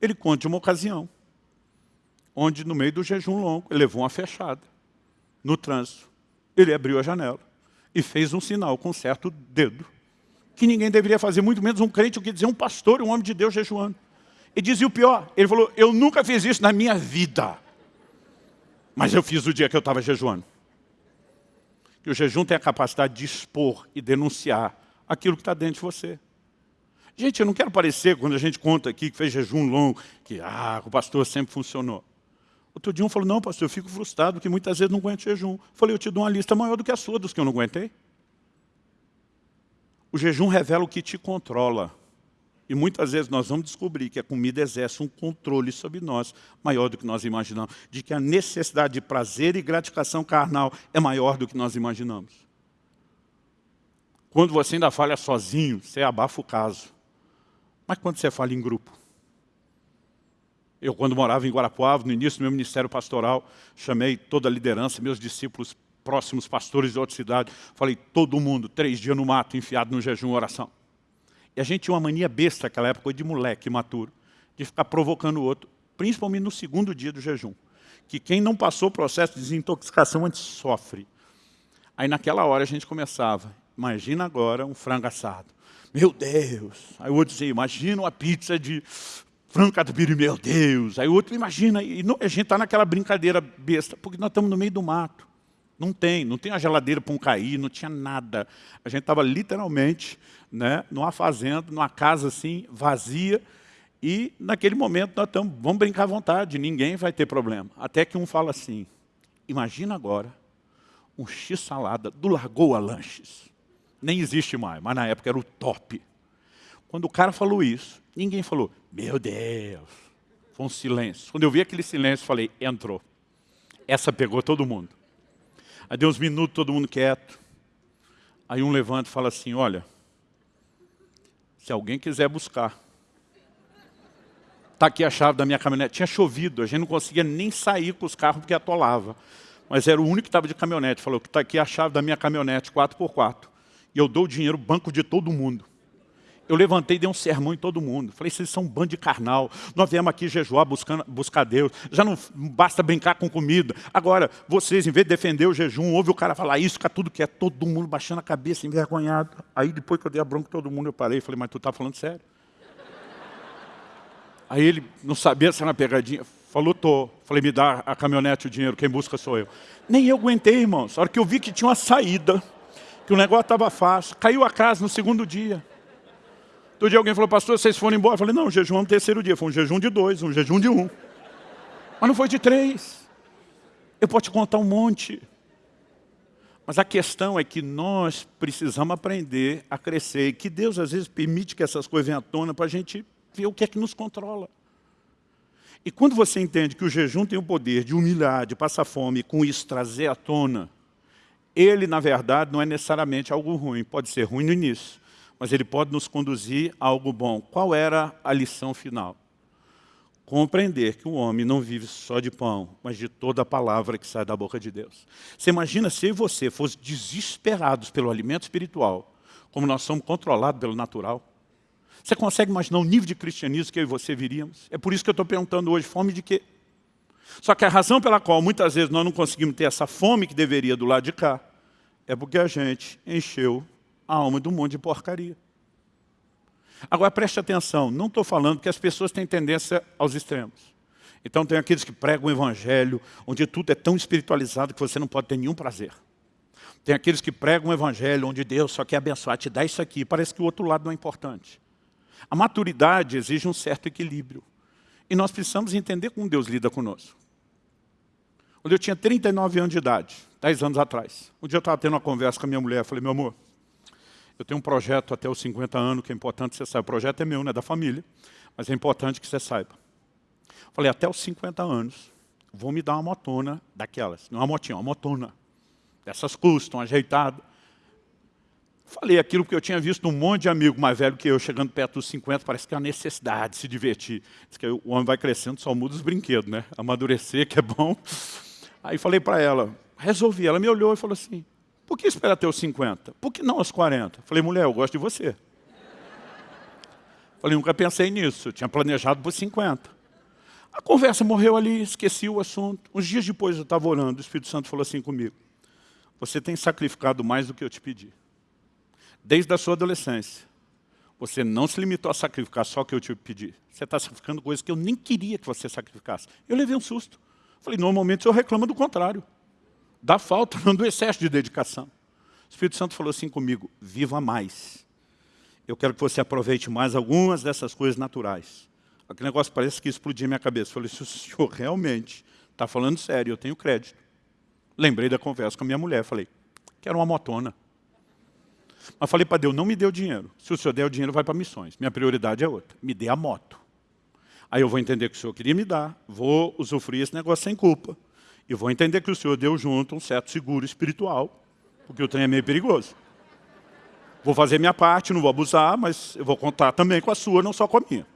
Ele conta de uma ocasião, onde no meio do jejum longo, ele levou uma fechada no trânsito. Ele abriu a janela e fez um sinal com um certo dedo, que ninguém deveria fazer, muito menos um crente, o que dizer um pastor, um homem de Deus jejuando. E dizia o pior, ele falou, eu nunca fiz isso na minha vida. Mas eu fiz o dia que eu estava jejuando. Que o jejum tem a capacidade de expor e denunciar aquilo que está dentro de você. Gente, eu não quero parecer, quando a gente conta aqui que fez jejum longo, que ah, o pastor sempre funcionou. Outro dia um falou, não pastor, eu fico frustrado, porque muitas vezes não aguento jejum. Eu falei, eu te dou uma lista maior do que a sua, dos que eu não aguentei. O jejum revela o que te controla. E muitas vezes nós vamos descobrir que a comida exerce um controle sobre nós maior do que nós imaginamos. De que a necessidade de prazer e gratificação carnal é maior do que nós imaginamos. Quando você ainda falha sozinho, você abafa o caso. Mas quando você fala em grupo? Eu, quando morava em Guarapuava, no início do meu ministério pastoral, chamei toda a liderança, meus discípulos próximos, pastores de outra cidade, falei, todo mundo, três dias no mato, enfiado no jejum oração. E a gente tinha uma mania besta naquela época, de moleque maturo, de ficar provocando o outro, principalmente no segundo dia do jejum. Que quem não passou o processo de desintoxicação antes sofre. Aí naquela hora a gente começava, imagina agora um frango assado. Meu Deus! Aí o outro dizia, imagina uma pizza de frango catupiry, meu Deus! Aí o outro, imagina, e não, a gente está naquela brincadeira besta, porque nós estamos no meio do mato. Não tem, não tem a geladeira para um cair, não tinha nada. A gente estava literalmente né, numa fazenda, numa casa assim, vazia, e naquele momento nós estamos, vamos brincar à vontade, ninguém vai ter problema. Até que um fala assim, imagina agora um x-salada do Lagoa Lanches. Nem existe mais, mas na época era o top. Quando o cara falou isso, ninguém falou, meu Deus, foi um silêncio. Quando eu vi aquele silêncio, falei, entrou. Essa pegou todo mundo. Aí deu uns minutos, todo mundo quieto. Aí um levanta e fala assim, olha, se alguém quiser buscar, está aqui a chave da minha caminhonete. Tinha chovido, a gente não conseguia nem sair com os carros porque atolava. Mas era o único que estava de caminhonete. Falou está aqui a chave da minha caminhonete, 4x4. E eu dou o dinheiro, banco de todo mundo. Eu levantei e dei um sermão em todo mundo. Falei, vocês são um bando de carnal. Nós viemos aqui jejuar, buscando, buscar Deus. Já não basta brincar com comida. Agora, vocês, em vez de defender o jejum, ouve o cara falar isso, fica tudo que é todo mundo baixando a cabeça, envergonhado. Aí, depois que eu dei a bronca todo mundo, eu parei e falei, mas tu está falando sério? Aí ele não sabia se era uma pegadinha. Falou, tô. Falei, me dá a caminhonete, o dinheiro, quem busca sou eu. Nem eu aguentei, irmãos. A hora que eu vi que tinha uma saída, que o negócio estava fácil, caiu a casa no segundo dia. Todo dia alguém falou, pastor, vocês foram embora? Eu falei, não, jejum é no terceiro dia. Foi um jejum de dois, um jejum de um. Mas não foi de três. Eu posso te contar um monte. Mas a questão é que nós precisamos aprender a crescer. E que Deus às vezes permite que essas coisas venham à tona para a gente ver o que é que nos controla. E quando você entende que o jejum tem o poder de humilhar, de passar fome, e com isso trazer à tona, ele, na verdade, não é necessariamente algo ruim. Pode ser ruim no início, mas ele pode nos conduzir a algo bom. Qual era a lição final? Compreender que o homem não vive só de pão, mas de toda a palavra que sai da boca de Deus. Você imagina se eu e você fossem desesperados pelo alimento espiritual, como nós somos controlados pelo natural? Você consegue imaginar o nível de cristianismo que eu e você viríamos? É por isso que eu estou perguntando hoje, fome de quê? Só que a razão pela qual muitas vezes nós não conseguimos ter essa fome que deveria do lado de cá, é porque a gente encheu a alma de um monte de porcaria. Agora preste atenção, não estou falando que as pessoas têm tendência aos extremos. Então tem aqueles que pregam o evangelho, onde tudo é tão espiritualizado que você não pode ter nenhum prazer. Tem aqueles que pregam o evangelho, onde Deus só quer abençoar, te dá isso aqui, parece que o outro lado não é importante. A maturidade exige um certo equilíbrio. E nós precisamos entender como Deus lida conosco. Quando eu tinha 39 anos de idade, 10 anos atrás, um dia eu estava tendo uma conversa com a minha mulher, falei, meu amor, eu tenho um projeto até os 50 anos, que é importante que você saiba. O projeto é meu, não é da família, mas é importante que você saiba. Falei, até os 50 anos, vou me dar uma motona daquelas. Não é uma motinha, uma motona. Dessas custam, ajeitadas. Falei aquilo porque eu tinha visto um monte de amigo mais velho que eu, chegando perto dos 50, parece que é uma necessidade de se divertir. Diz que o homem vai crescendo, só muda os brinquedos, né? Amadurecer, que é bom. Aí falei para ela, resolvi. Ela me olhou e falou assim, por que esperar até os 50? Por que não aos 40? Falei, mulher, eu gosto de você. Falei, nunca pensei nisso, eu tinha planejado por 50. A conversa morreu ali, esqueci o assunto. Uns dias depois eu estava orando, o Espírito Santo falou assim comigo, você tem sacrificado mais do que eu te pedi. Desde a sua adolescência, você não se limitou a sacrificar só o que eu te pedi. Você está sacrificando coisas que eu nem queria que você sacrificasse. Eu levei um susto. Falei, normalmente eu reclamo do contrário da falta, não do excesso de dedicação. O Espírito Santo falou assim comigo, viva mais. Eu quero que você aproveite mais algumas dessas coisas naturais. Aquele negócio parece que explodiu minha cabeça. Eu falei, se o senhor realmente está falando sério, eu tenho crédito. Lembrei da conversa com a minha mulher, falei, quero uma motona. Mas falei para Deus, não me o dinheiro. Se o senhor der o dinheiro, vai para missões. Minha prioridade é outra. Me dê a moto. Aí eu vou entender que o senhor queria me dar, vou usufruir esse negócio sem culpa. E vou entender que o senhor deu junto um certo seguro espiritual, porque o trem é meio perigoso. Vou fazer minha parte, não vou abusar, mas eu vou contar também com a sua, não só com a minha.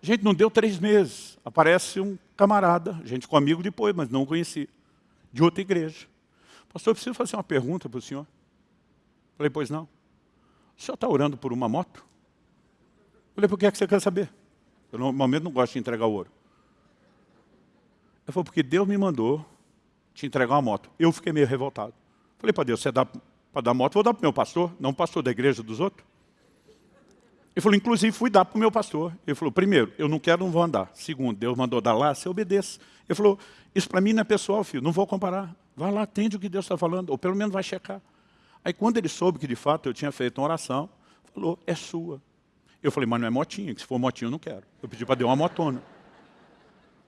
Gente, não deu três meses. Aparece um camarada, gente comigo depois, mas não conheci, de outra igreja. Pastor, eu preciso fazer uma pergunta para o senhor. Falei, pois não. O senhor está orando por uma moto? Falei, por que, é que você quer saber? Eu normalmente não gosto de entregar ouro. Ele falou, porque Deus me mandou te entregar uma moto. Eu fiquei meio revoltado. Falei para Deus, você dá para dar moto, vou dar para o meu pastor, não pastor da igreja dos outros. Ele falou, inclusive fui dar para o meu pastor. Ele falou, primeiro, eu não quero, não vou andar. Segundo, Deus mandou dar lá, você obedeça. Ele falou, isso para mim não é pessoal, filho, não vou comparar. Vai lá, atende o que Deus está falando, ou pelo menos vai checar. Aí quando ele soube que de fato eu tinha feito uma oração, falou, é sua. Eu falei, mas não é motinha, que se for motinha eu não quero. Eu pedi para Deus uma motona.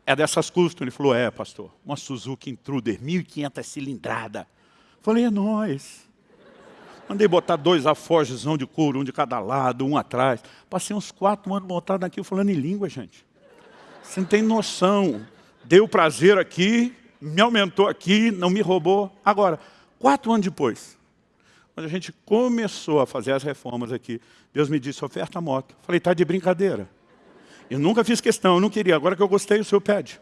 É dessas custas. Ele falou, é, pastor, uma Suzuki Intruder, 1.500 cilindrada. Falei, é nós. Mandei botar dois afojezão de couro, um de cada lado, um atrás. Passei uns quatro anos montado aqui falando em língua, gente. Você não tem noção. Deu prazer aqui, me aumentou aqui, não me roubou. Agora, quatro anos depois, quando a gente começou a fazer as reformas aqui, Deus me disse, oferta a moto. Falei, tá de brincadeira. Eu nunca fiz questão, eu não queria. Agora que eu gostei, o senhor pede.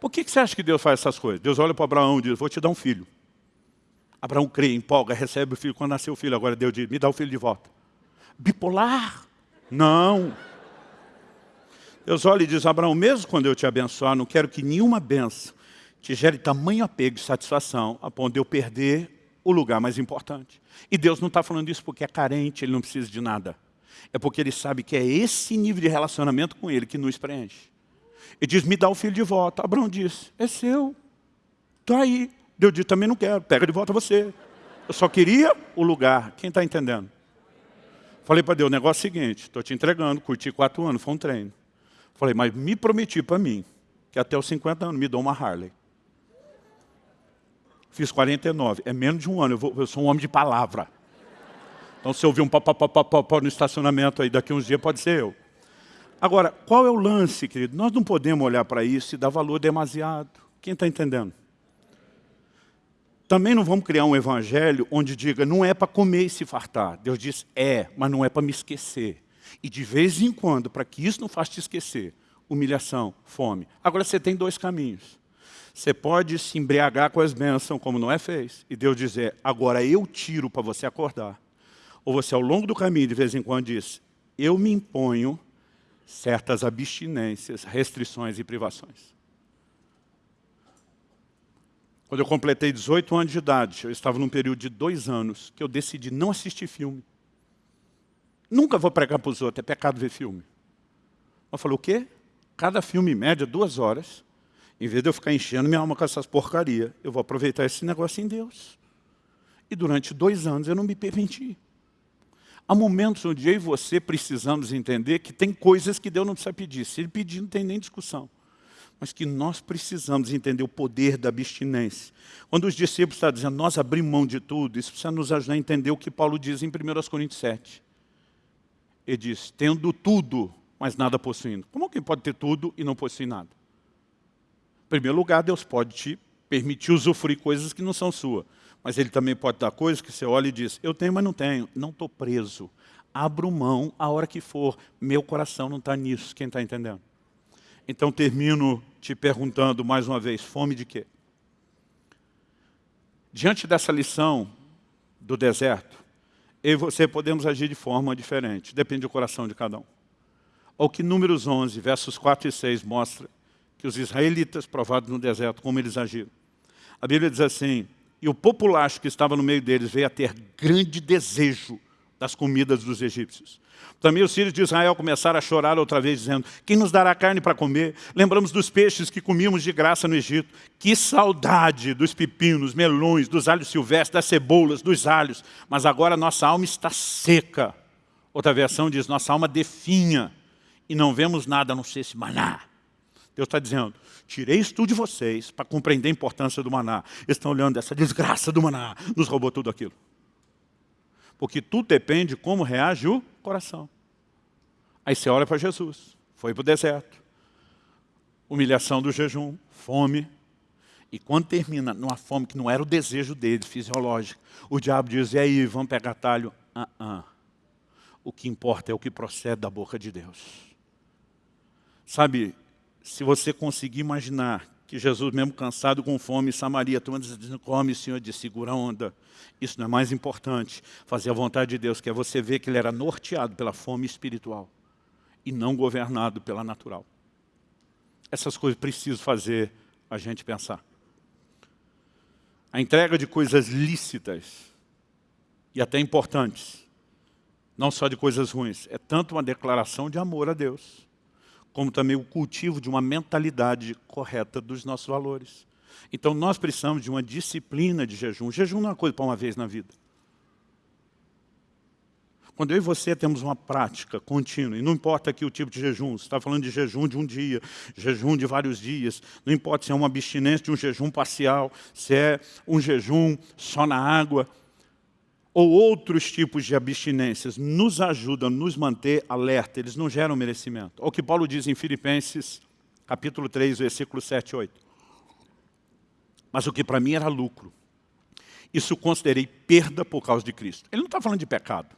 Por que, que você acha que Deus faz essas coisas? Deus olha para Abraão e diz, vou te dar um filho. Abraão crê, empolga, recebe o filho. Quando nasceu o filho, agora Deus diz, me dá o filho de volta. Bipolar? Não. Deus olha e diz, Abraão, mesmo quando eu te abençoar, não quero que nenhuma benção te gere tamanho apego e satisfação a ponto de eu perder o lugar mais importante. E Deus não está falando isso porque é carente, Ele não precisa de nada. É porque Ele sabe que é esse nível de relacionamento com Ele que nos preenche. Ele diz, me dá o filho de volta. Abraão diz, é seu. Está aí. Deus diz, também não quero, pega de volta você. Eu só queria o lugar. Quem está entendendo? Falei para Deus, o negócio é o seguinte, estou te entregando, curti quatro anos, foi um treino. Falei, mas me prometi para mim, que até os 50 anos me dou uma Harley. Fiz 49, é menos de um ano, eu, vou, eu sou um homem de palavra. Então se ouvir um pó, pó, pó, pó, pó no estacionamento aí daqui uns dias, pode ser eu. Agora, qual é o lance, querido? Nós não podemos olhar para isso e dar valor demasiado. Quem está entendendo? Também não vamos criar um evangelho onde diga, não é para comer e se fartar. Deus diz, é, mas não é para me esquecer. E de vez em quando, para que isso não faça te esquecer, humilhação, fome. Agora você tem dois caminhos. Você pode se embriagar com as bênçãos, como Noé fez, e Deus dizer, agora eu tiro para você acordar. Ou você, ao longo do caminho, de vez em quando, diz, eu me imponho certas abstinências, restrições e privações. Quando eu completei 18 anos de idade, eu estava num período de dois anos, que eu decidi não assistir filme. Nunca vou pregar para os outros, é pecado ver filme. Eu falei, o quê? Cada filme, em média, duas horas. Em vez de eu ficar enchendo minha alma com essas porcarias, eu vou aproveitar esse negócio em Deus. E durante dois anos eu não me permiti. Há momentos onde eu e você precisamos entender que tem coisas que Deus não precisa pedir. Se Ele pedir, não tem nem discussão. Mas que nós precisamos entender o poder da abstinência. Quando os discípulos estão dizendo, nós abrimos mão de tudo, isso precisa nos ajudar a entender o que Paulo diz em 1 Coríntios 7. Ele diz, tendo tudo, mas nada possuindo. Como alguém pode ter tudo e não possuir nada? Em primeiro lugar, Deus pode te permitir usufruir coisas que não são suas. Mas Ele também pode dar coisas que você olha e diz, eu tenho, mas não tenho. Não estou preso. Abro mão a hora que for. Meu coração não está nisso. Quem está entendendo? Então termino te perguntando mais uma vez, fome de quê? Diante dessa lição do deserto, eu e você podemos agir de forma diferente. Depende do coração de cada um. O que Números 11, versos 4 e 6 mostra que os israelitas, provados no deserto, como eles agiram. A Bíblia diz assim, e o populacho que estava no meio deles veio a ter grande desejo das comidas dos egípcios. Também os filhos de Israel começaram a chorar outra vez, dizendo, quem nos dará carne para comer? Lembramos dos peixes que comíamos de graça no Egito. Que saudade dos pepinos, melões, dos alhos silvestres, das cebolas, dos alhos. Mas agora nossa alma está seca. Outra versão diz, nossa alma definha e não vemos nada a não ser esse maná. Deus está dizendo, tirei isso de vocês para compreender a importância do maná. Eles estão olhando essa desgraça do maná, nos roubou tudo aquilo. Porque tudo depende de como reage o coração. Aí você olha para Jesus, foi para o deserto, humilhação do jejum, fome. E quando termina numa fome que não era o desejo dele, fisiológico, o diabo diz, e aí, vamos pegar talho? Uh -uh. O que importa é o que procede da boca de Deus. Sabe, se você conseguir imaginar que Jesus, mesmo cansado com fome, Samaria, turma dizendo, come, Senhor, de segura a onda. Isso não é mais importante. Fazer a vontade de Deus, que é você ver que ele era norteado pela fome espiritual e não governado pela natural. Essas coisas precisam fazer a gente pensar. A entrega de coisas lícitas e até importantes, não só de coisas ruins, é tanto uma declaração de amor a Deus, como também o cultivo de uma mentalidade correta dos nossos valores. Então nós precisamos de uma disciplina de jejum. jejum não é uma coisa para uma vez na vida. Quando eu e você temos uma prática contínua, e não importa aqui o tipo de jejum, você está falando de jejum de um dia, jejum de vários dias, não importa se é uma abstinência de um jejum parcial, se é um jejum só na água, ou outros tipos de abstinências nos ajudam a nos manter alerta, eles não geram merecimento. O que Paulo diz em Filipenses, capítulo 3, versículo 7 e 8. Mas o que para mim era lucro, isso considerei perda por causa de Cristo. Ele não está falando de pecado.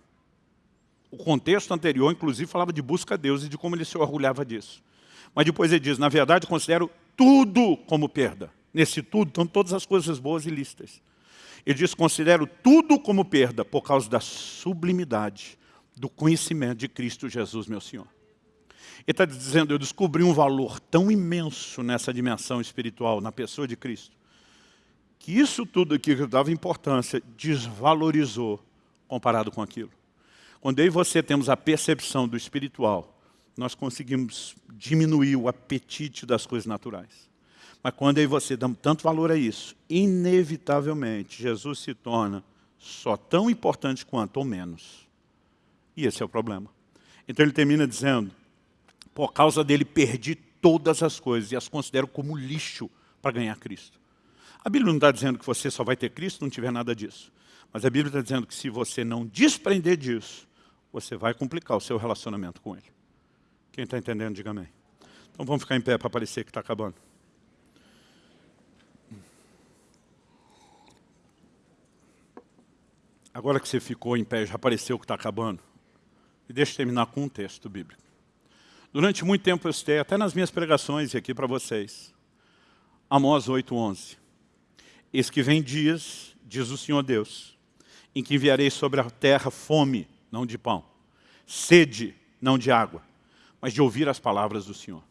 O contexto anterior, inclusive, falava de busca a Deus e de como ele se orgulhava disso. Mas depois ele diz, na verdade, considero tudo como perda. Nesse tudo estão todas as coisas boas e listas. Ele diz, considero tudo como perda por causa da sublimidade do conhecimento de Cristo Jesus, meu Senhor. Ele está dizendo, eu descobri um valor tão imenso nessa dimensão espiritual, na pessoa de Cristo, que isso tudo aqui que eu dava importância desvalorizou comparado com aquilo. Quando eu e você temos a percepção do espiritual, nós conseguimos diminuir o apetite das coisas naturais. Mas quando eu e você damos tanto valor a isso, inevitavelmente Jesus se torna só tão importante quanto ou menos. E esse é o problema. Então ele termina dizendo, por causa dele perdi todas as coisas e as considero como lixo para ganhar Cristo. A Bíblia não está dizendo que você só vai ter Cristo não tiver nada disso. Mas a Bíblia está dizendo que se você não desprender disso, você vai complicar o seu relacionamento com Ele. Quem está entendendo, diga amém. Então vamos ficar em pé para parecer que está acabando. Agora que você ficou em pé, já apareceu que está acabando. E deixa eu terminar com um texto bíblico. Durante muito tempo eu citei, até nas minhas pregações e aqui para vocês, Amós 8,11. Eis que vem dias, diz o Senhor Deus, em que enviarei sobre a terra fome, não de pão, sede, não de água, mas de ouvir as palavras do Senhor.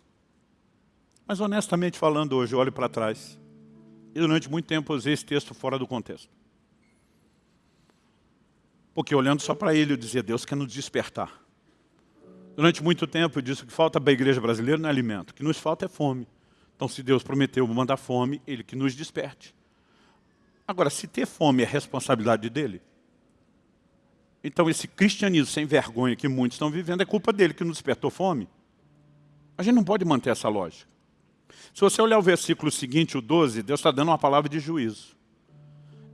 Mas honestamente falando hoje, eu olho para trás, e durante muito tempo eu usei esse texto fora do contexto. Porque olhando só para ele, eu dizia, Deus quer nos despertar. Durante muito tempo eu disse que falta para a igreja brasileira não é alimento, o que nos falta é fome. Então se Deus prometeu mandar fome, Ele que nos desperte. Agora, se ter fome é responsabilidade dele, então esse cristianismo sem vergonha que muitos estão vivendo é culpa dele que nos despertou fome. A gente não pode manter essa lógica. Se você olhar o versículo seguinte, o 12, Deus está dando uma palavra de juízo.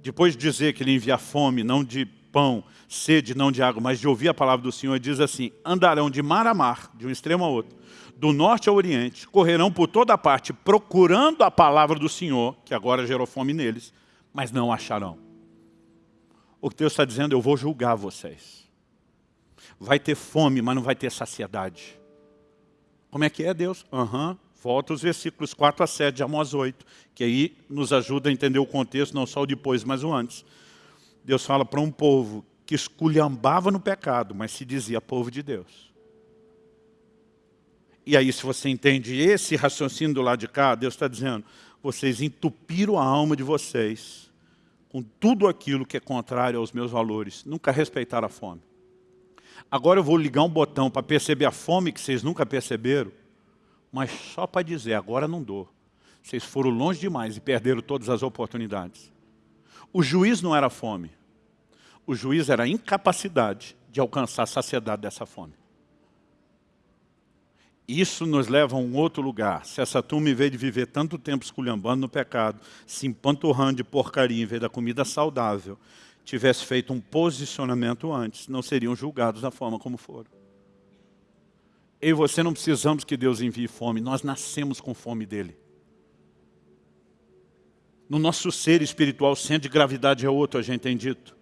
Depois de dizer que ele envia fome, não de pão, sede não de água, mas de ouvir a palavra do Senhor, diz assim, andarão de mar a mar, de um extremo a outro, do norte ao oriente, correrão por toda parte, procurando a palavra do Senhor, que agora gerou fome neles, mas não acharão. O que Deus está dizendo, eu vou julgar vocês. Vai ter fome, mas não vai ter saciedade. Como é que é, Deus? Aham. Uhum. Volta os versículos 4 a 7 de Amós 8, que aí nos ajuda a entender o contexto, não só o depois, mas o antes. Deus fala para um povo que esculhambava no pecado, mas se dizia povo de Deus. E aí, se você entende esse raciocínio do lado de cá, Deus está dizendo, vocês entupiram a alma de vocês com tudo aquilo que é contrário aos meus valores. Nunca respeitaram a fome. Agora eu vou ligar um botão para perceber a fome que vocês nunca perceberam, mas só para dizer, agora não dou. Vocês foram longe demais e perderam todas as oportunidades. O juiz não era fome. O juiz era a incapacidade de alcançar a saciedade dessa fome. Isso nos leva a um outro lugar. Se essa turma, em vez de viver tanto tempo esculhambando no pecado, se empanturrando de porcaria em vez da comida saudável, tivesse feito um posicionamento antes, não seriam julgados da forma como foram. Eu e você não precisamos que Deus envie fome, nós nascemos com fome dEle. No nosso ser espiritual, o centro de gravidade é outro, a gente tem dito.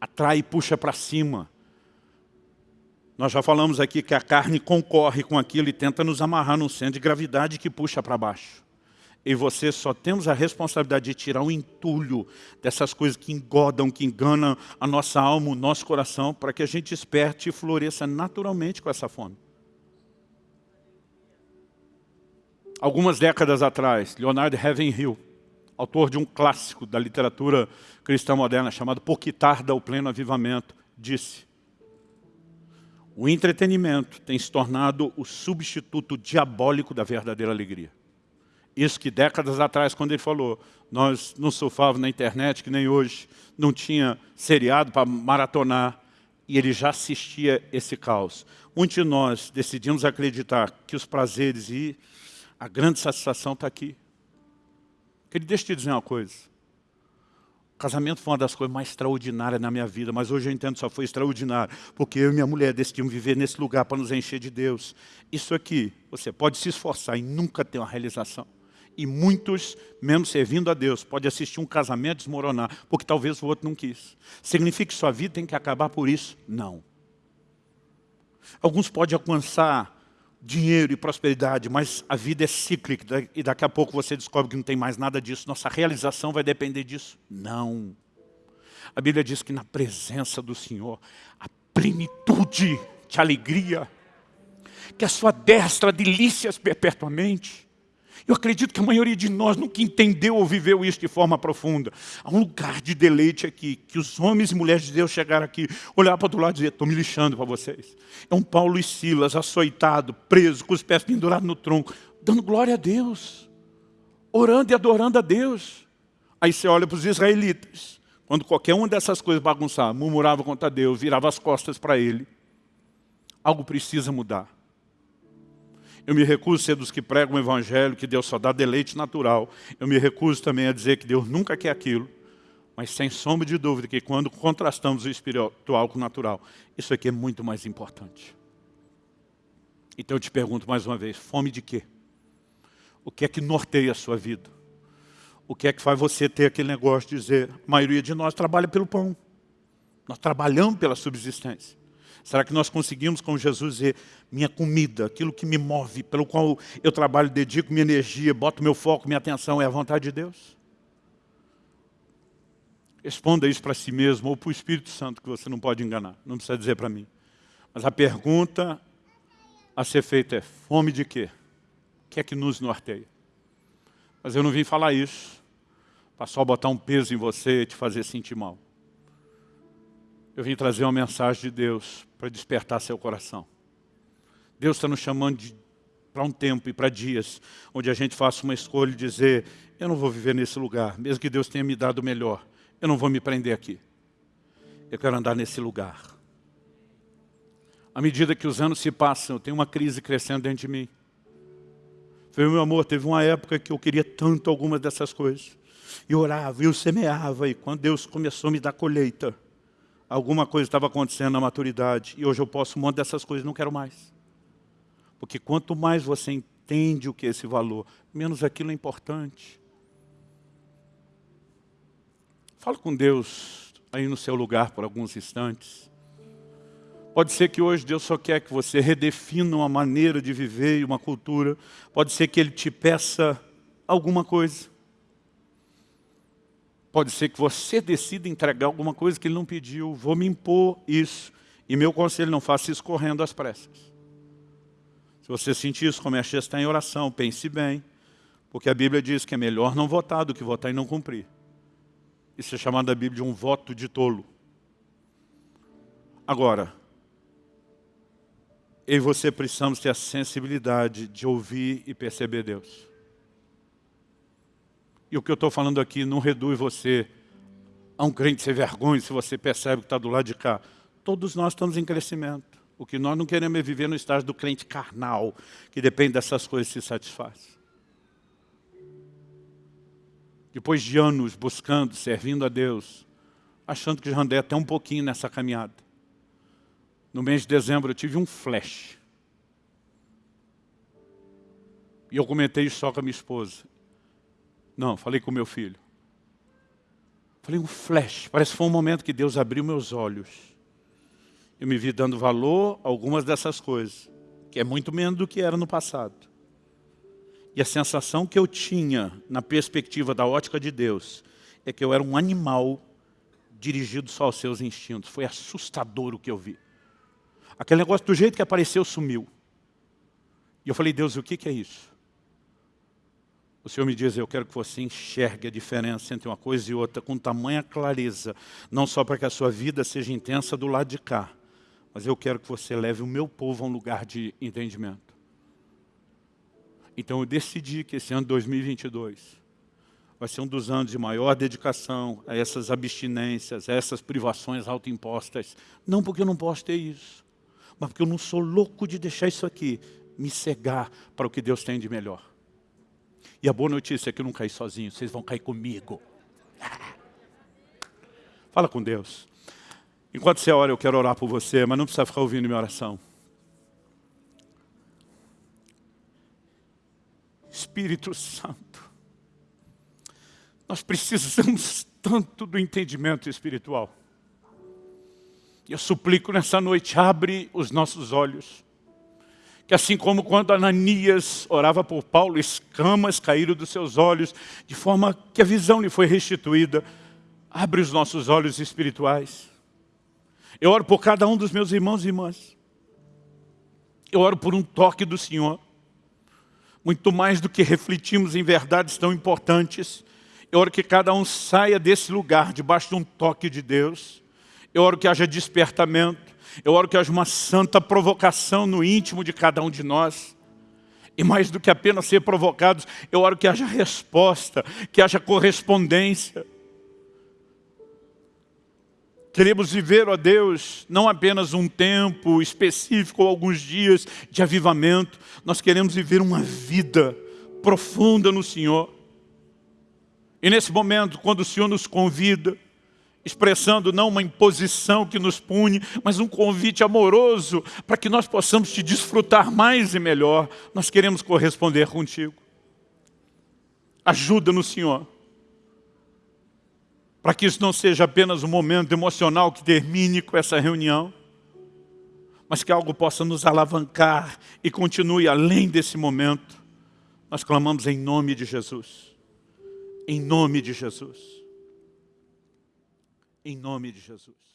Atrai e puxa para cima. Nós já falamos aqui que a carne concorre com aquilo e tenta nos amarrar num centro de gravidade que puxa para baixo. E você só temos a responsabilidade de tirar o entulho dessas coisas que engodam, que enganam a nossa alma, o nosso coração, para que a gente esperte e floresça naturalmente com essa fome. Algumas décadas atrás, Leonard Ravenhill, autor de um clássico da literatura cristã moderna chamado Por que tarda o pleno avivamento, disse o entretenimento tem se tornado o substituto diabólico da verdadeira alegria. Isso que décadas atrás, quando ele falou, nós não surfávamos na internet, que nem hoje, não tinha seriado para maratonar, e ele já assistia esse caos. Muitos de nós decidimos acreditar que os prazeres e a grande satisfação está aqui. Queria deixa eu te dizer uma coisa. O casamento foi uma das coisas mais extraordinárias na minha vida, mas hoje eu entendo que só foi extraordinário, porque eu e minha mulher decidimos viver nesse lugar para nos encher de Deus. Isso aqui, você pode se esforçar e nunca ter uma realização. E muitos, mesmo servindo a Deus, pode assistir um casamento desmoronar, porque talvez o outro não quis. Significa que sua vida tem que acabar por isso? Não. Alguns podem alcançar dinheiro e prosperidade, mas a vida é cíclica e daqui a pouco você descobre que não tem mais nada disso. Nossa realização vai depender disso? Não. A Bíblia diz que na presença do Senhor, a plenitude de alegria, que a sua destra delícias perpetuamente. Eu acredito que a maioria de nós nunca entendeu ou viveu isso de forma profunda. Há um lugar de deleite aqui, que os homens e mulheres de Deus chegaram aqui, olhar para o outro lado e dizer, estou me lixando para vocês. É um Paulo e Silas, açoitado, preso, com os pés pendurados no tronco, dando glória a Deus, orando e adorando a Deus. Aí você olha para os israelitas, quando qualquer uma dessas coisas bagunçava, murmurava contra Deus, virava as costas para ele. Algo precisa mudar. Eu me recuso a ser dos que pregam o evangelho, que Deus só dá deleite natural. Eu me recuso também a dizer que Deus nunca quer aquilo. Mas sem sombra de dúvida que quando contrastamos o espiritual com o natural, isso aqui é muito mais importante. Então eu te pergunto mais uma vez, fome de quê? O que é que norteia a sua vida? O que é que faz você ter aquele negócio de dizer, a maioria de nós trabalha pelo pão. Nós trabalhamos pela subsistência. Será que nós conseguimos com Jesus dizer, minha comida, aquilo que me move, pelo qual eu trabalho, dedico minha energia, boto meu foco, minha atenção, é a vontade de Deus? Responda isso para si mesmo ou para o Espírito Santo, que você não pode enganar, não precisa dizer para mim. Mas a pergunta a ser feita é, fome de quê? O que é que nos norteia? Mas eu não vim falar isso, para só botar um peso em você e te fazer sentir mal. Eu vim trazer uma mensagem de Deus para despertar seu coração. Deus está nos chamando para um tempo e para dias, onde a gente faça uma escolha e dizer, eu não vou viver nesse lugar, mesmo que Deus tenha me dado o melhor, eu não vou me prender aqui. Eu quero andar nesse lugar. À medida que os anos se passam, eu tenho uma crise crescendo dentro de mim. Foi meu amor, teve uma época que eu queria tanto algumas dessas coisas. E orava, e eu semeava, e quando Deus começou a me dar colheita, alguma coisa estava acontecendo na maturidade e hoje eu posso um monte dessas coisas, não quero mais. Porque quanto mais você entende o que é esse valor, menos aquilo é importante. Fala com Deus aí no seu lugar por alguns instantes. Pode ser que hoje Deus só quer que você redefina uma maneira de viver e uma cultura. Pode ser que Ele te peça alguma coisa. Pode ser que você decida entregar alguma coisa que ele não pediu. Vou me impor isso. E meu conselho, não faça isso correndo às pressas. Se você sentir isso, comece a estar em oração, pense bem. Porque a Bíblia diz que é melhor não votar do que votar e não cumprir. Isso é chamado da Bíblia de um voto de tolo. Agora, eu e você precisamos ter a sensibilidade de ouvir e perceber Deus. E o que eu estou falando aqui não reduz você a um crente sem vergonha se você percebe que está do lado de cá. Todos nós estamos em crescimento. O que nós não queremos é viver no estágio do crente carnal, que depende dessas coisas e se satisfaz. Depois de anos buscando, servindo a Deus, achando que já andei até um pouquinho nessa caminhada. No mês de dezembro eu tive um flash. E eu comentei isso só com a minha esposa. Não, falei com meu filho. Falei, um flash. Parece que foi um momento que Deus abriu meus olhos. Eu me vi dando valor a algumas dessas coisas, que é muito menos do que era no passado. E a sensação que eu tinha, na perspectiva da ótica de Deus, é que eu era um animal dirigido só aos seus instintos. Foi assustador o que eu vi. Aquele negócio, do jeito que apareceu, sumiu. E eu falei, Deus, o que, que é isso? O Senhor me diz, eu quero que você enxergue a diferença entre uma coisa e outra com tamanha clareza, não só para que a sua vida seja intensa do lado de cá, mas eu quero que você leve o meu povo a um lugar de entendimento. Então eu decidi que esse ano 2022 vai ser um dos anos de maior dedicação a essas abstinências, a essas privações autoimpostas. Não porque eu não posso ter isso, mas porque eu não sou louco de deixar isso aqui me cegar para o que Deus tem de melhor. E a boa notícia é que eu não caí sozinho, vocês vão cair comigo. Fala com Deus. Enquanto você ora, eu quero orar por você, mas não precisa ficar ouvindo minha oração. Espírito Santo, nós precisamos tanto do entendimento espiritual. Eu suplico nessa noite, abre os nossos olhos que assim como quando Ananias orava por Paulo, escamas caíram dos seus olhos, de forma que a visão lhe foi restituída. Abre os nossos olhos espirituais. Eu oro por cada um dos meus irmãos e irmãs. Eu oro por um toque do Senhor. Muito mais do que refletimos em verdades tão importantes. Eu oro que cada um saia desse lugar, debaixo de um toque de Deus. Eu oro que haja despertamento. Eu oro que haja uma santa provocação no íntimo de cada um de nós. E mais do que apenas ser provocados, eu oro que haja resposta, que haja correspondência. Queremos viver, ó Deus, não apenas um tempo específico ou alguns dias de avivamento. Nós queremos viver uma vida profunda no Senhor. E nesse momento, quando o Senhor nos convida, expressando não uma imposição que nos pune, mas um convite amoroso para que nós possamos te desfrutar mais e melhor. Nós queremos corresponder contigo. Ajuda-nos, Senhor, para que isso não seja apenas um momento emocional que termine com essa reunião, mas que algo possa nos alavancar e continue além desse momento. Nós clamamos em nome de Jesus. Em nome de Jesus em nome de Jesus.